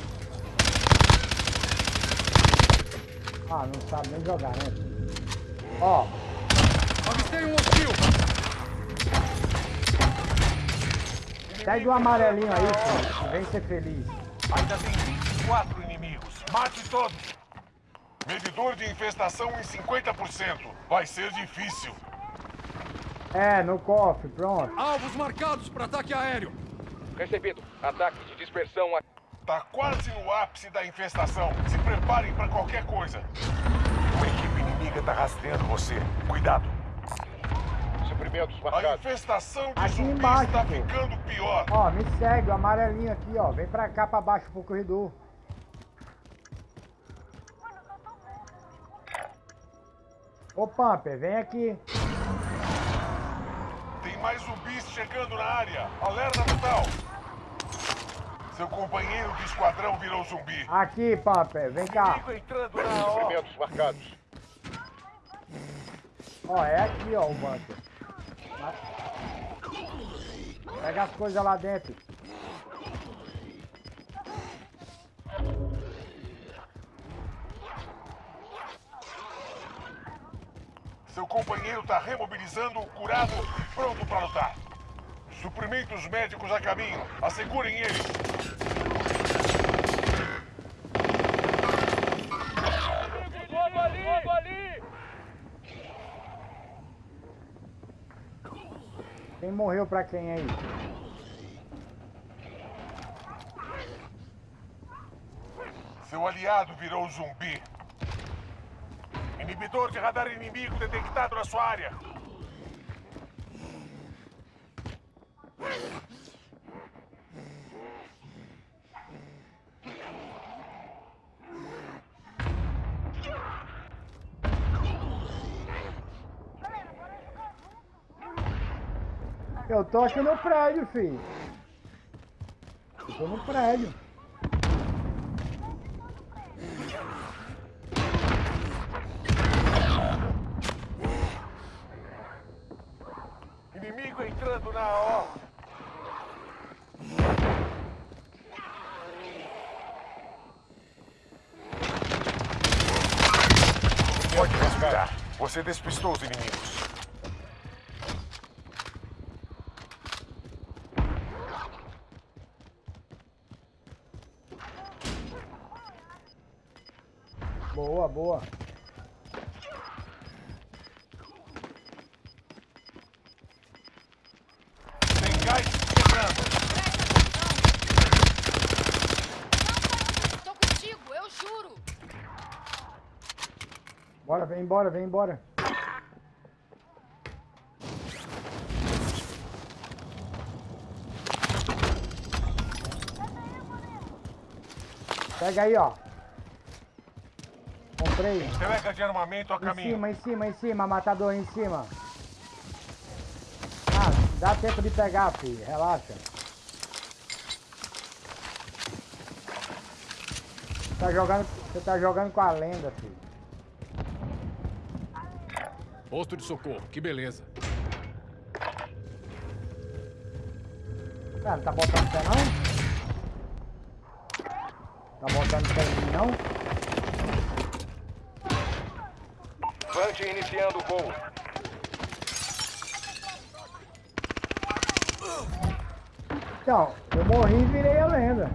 Ah, não sabe nem jogar, né? Ó, Avistei um hostil. segue o amarelinho aí, filho. Vem ser feliz. Ainda tem 24 inimigos. Mate todos. Medidor de infestação em 50%. Vai ser difícil. É, no cofre, pronto. Alvos marcados para ataque aéreo. Recebido. Ataque de dispersão a... Tá quase no ápice da infestação. Se preparem pra qualquer coisa. Uma equipe inimiga tá rastreando você. Cuidado. Suprimentos A marcados. infestação de Aqui zumbis embaixo, tá pô. ficando pior. Ó, me segue, o amarelinho aqui, ó. Vem pra cá, pra baixo, pro corredor. Ô, Pumper, vem aqui. Mais zumbis chegando na área. Alerta total. Seu companheiro de esquadrão virou zumbi. Aqui, Pumper, vem cá. Entrando na. Suprimentos marcados. Ó, é aqui, ó, o bunker. Pega as coisas lá dentro. Seu companheiro tá remobilizando curado pronto pra lutar. Suprimentos médicos a caminho. Assegurem ele. Logo ali! Logo ali! Quem morreu pra quem aí? Seu aliado virou zumbi. Inibidor de radar inimigo detectado na sua área. Eu tô aqui no prédio, filho. Eu tô no prédio. Inimigo entrando na ó. Pode respirar. Você despistou os inimigos. Boa, boa. Tem gás chegando. Tô contigo, eu juro. Bora, vem embora, vem embora. Pega aí, ó. Comprei. Entrega de armamento a Em caminho. cima, em cima, em cima, matador em cima. Ah, dá tempo de pegar, filho. Relaxa. Tá jogando, você tá jogando com a lenda, filho. Posto de socorro, que beleza. Não tá botando pé não? Tá botando pé em mim não? Vante iniciando o voo. Então, eu morri e virei a lenda.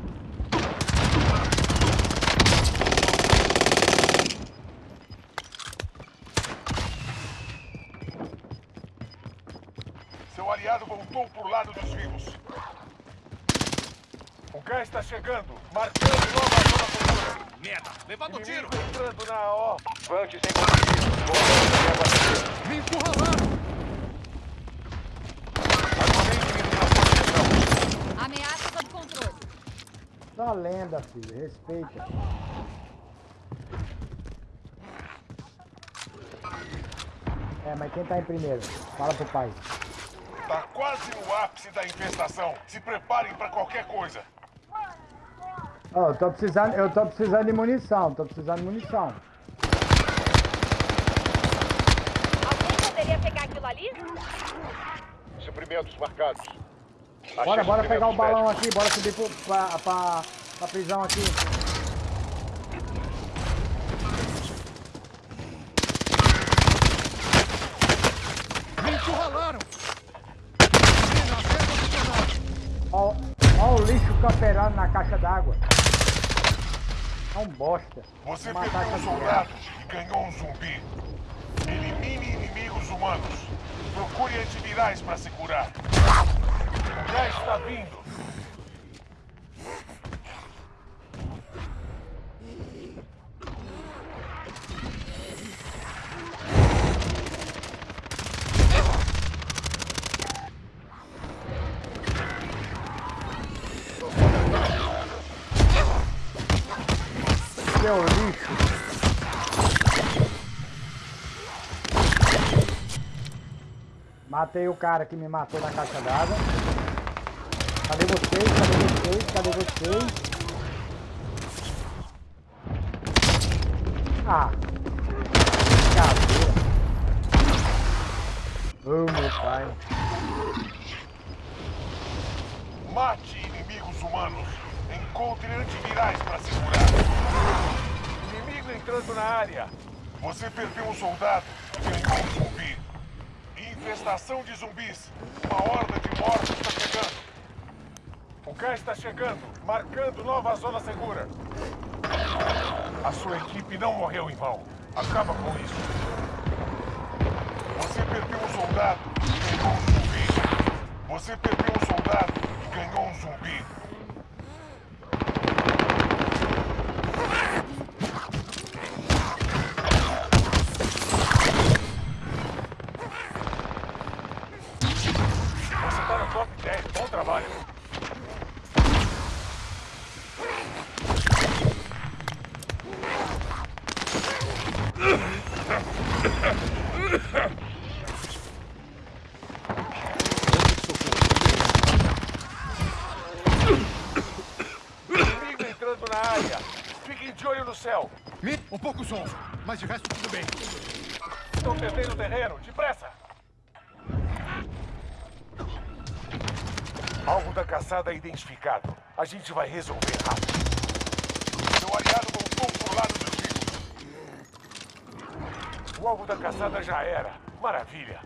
Voltou pro lado dos vivos. O gás está chegando. Marcando nova zona segura. Merda, levando tiro. Inimigo entrando na ó. Vante sem combustível. Me encurralaram. Ameaça sob controle. Só lenda, filho. Respeita. É, mas quem tá em primeiro? Fala pro pai. Quase no ápice da infestação. Se preparem pra qualquer coisa. Eu tô precisando, eu tô precisando de munição, tô precisando de munição. Alguém poderia pegar aquilo ali? Suprimentos marcados. Achei Bora, bora pegar o balão médicos. aqui, bora subir pro, pra, pra, pra prisão aqui. Me encurralaram! Mina até posicionada. Ó, ó o lixo na caixa d'água. É um bosta. Você Vou perdeu matar um essa soldado e ganhou um zumbi. Elimine inimigos humanos. Procure antivirais pra se curar. Já está vindo. Matei o cara que me matou na caixa d'água. Cadê vocês? Cadê vocês? Cadê vocês? Ah. Brincadeira. Ô meu pai. Mate inimigos humanos. Encontre antivirais pra se curar. Inimigo entrando na área. Você perdeu um soldado e ganhou um. Infestação de zumbis. Uma horda de mortos está chegando. O gás está chegando, marcando nova zona segura. A sua equipe não morreu em vão. Acaba com isso. Você perdeu um soldado e ganhou um zumbi. Você perdeu um soldado e ganhou um zumbi. Você tá no top 10. Bom trabalho. Inimigo entrando na área. Fiquem de olho no céu. Zonzo, mas de resto tudo bem. Estão perdendo terreno. Depressa. Alvo da caçada identificado. A gente vai resolver rápido. Seu aliado voltou pro lado dos vivos. O alvo da caçada já era. Maravilha.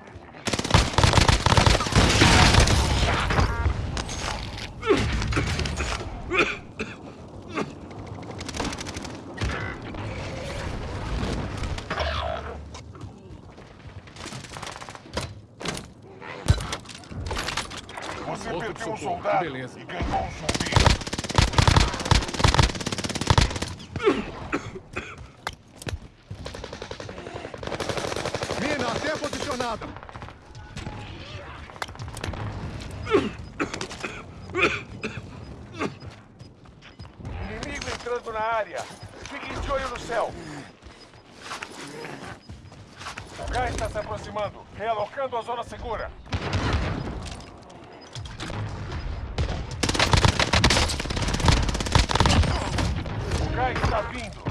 Você Outro de perdeu um socorro, que soldado beleza. e ganhou um zumbi. Mina até posicionada. Inimigo entrando na área. Fiquem de olho no céu. O gás está se aproximando, realocando a zona segura. O gás está vindo.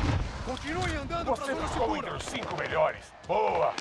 Continue andando Você zona ficou entre segura. os cinco melhores. Boa!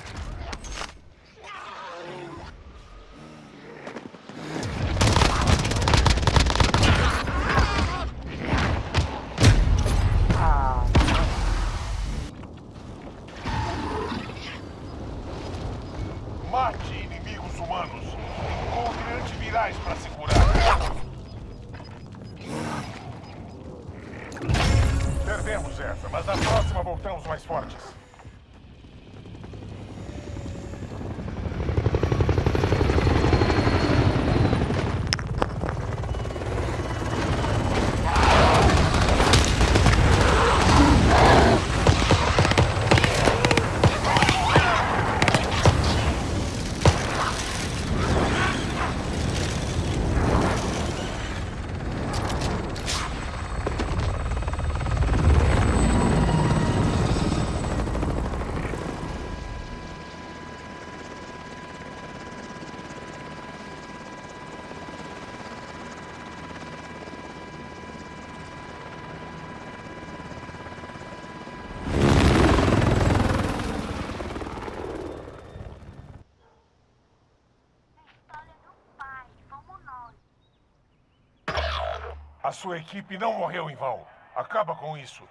Sua equipe não morreu em vão. Acaba com isso.